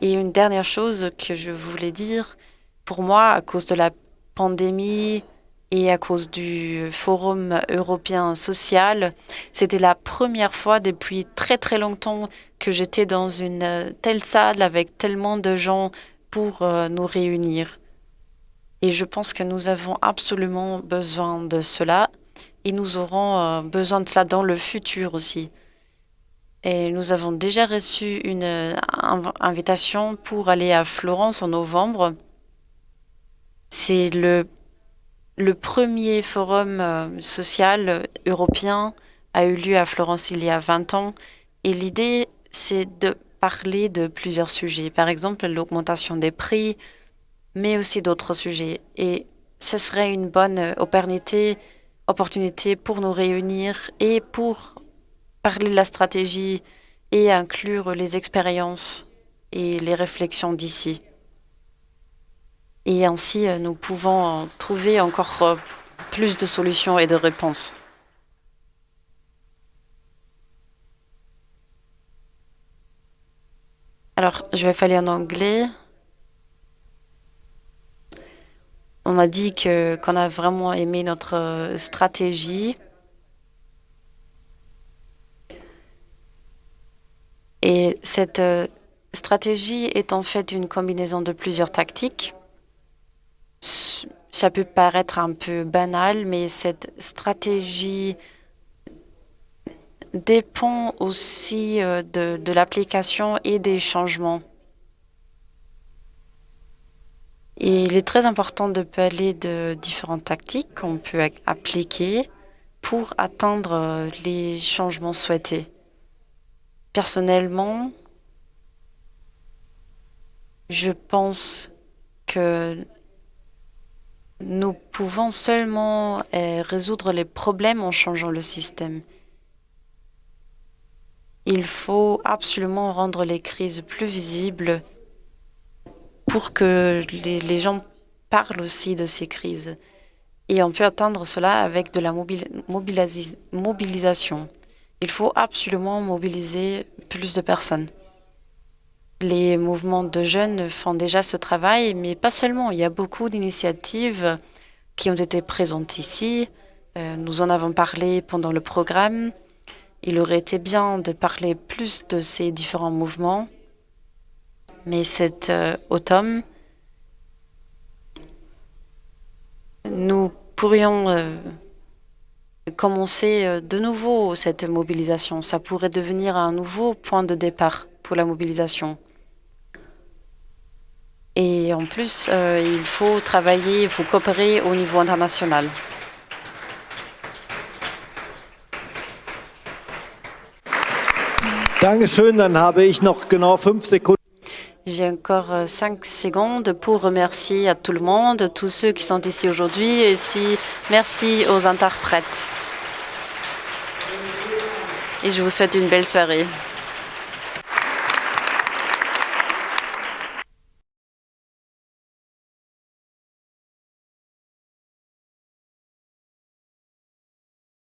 Et une dernière chose que je voulais dire, pour moi, à cause de la pandémie et à cause du Forum européen social, c'était la première fois depuis très très longtemps que j'étais dans une telle salle avec tellement de gens pour euh, nous réunir. Et je pense que nous avons absolument besoin de cela et nous aurons euh, besoin de cela dans le futur aussi. Et nous avons déjà reçu une euh, invitation pour aller à Florence en novembre. C'est le, le premier forum euh, social européen a eu lieu à Florence il y a 20 ans. Et l'idée, c'est de parler de plusieurs sujets. Par exemple, l'augmentation des prix, mais aussi d'autres sujets. Et ce serait une bonne opportunité, opportunité pour nous réunir et pour parler de la stratégie et inclure les expériences et les réflexions d'ici. Et ainsi, nous pouvons trouver encore plus de solutions et de réponses. Alors, je vais parler en anglais. On a dit qu'on a vraiment aimé notre euh, stratégie. Et cette euh, stratégie est en fait une combinaison de plusieurs tactiques. Ça peut paraître un peu banal, mais cette stratégie dépend aussi euh, de l'application et des changements. Il est très important de parler de différentes tactiques qu'on peut appliquer pour atteindre euh, les changements souhaités. Personnellement, je pense que nous pouvons seulement euh, résoudre les problèmes en changeant le système. Il faut absolument rendre les crises plus visibles pour que les, gens parlent aussi de ces crises. Et on peut atteindre cela avec de la mobilisation. Il faut absolument mobiliser plus de personnes. Les mouvements de jeunes font déjà ce travail, mais pas seulement. Il y a beaucoup d'initiatives qui ont été présentes ici. Euh, nous en avons parlé pendant le programme. Il aurait été bien de parler plus de ces différents mouvements mais cet euh, automne, nous pourrions euh, commencer euh, de nouveau cette mobilisation. Ça pourrait devenir un nouveau point de départ pour la mobilisation. Et en plus, il faut travailler, il faut coopérer au niveau international. J'ai encore euh, cinq secondes pour remercier à tout le monde, tous ceux qui sont ici aujourd'hui, et aussi merci aux interprètes. Et je vous souhaite une belle soirée.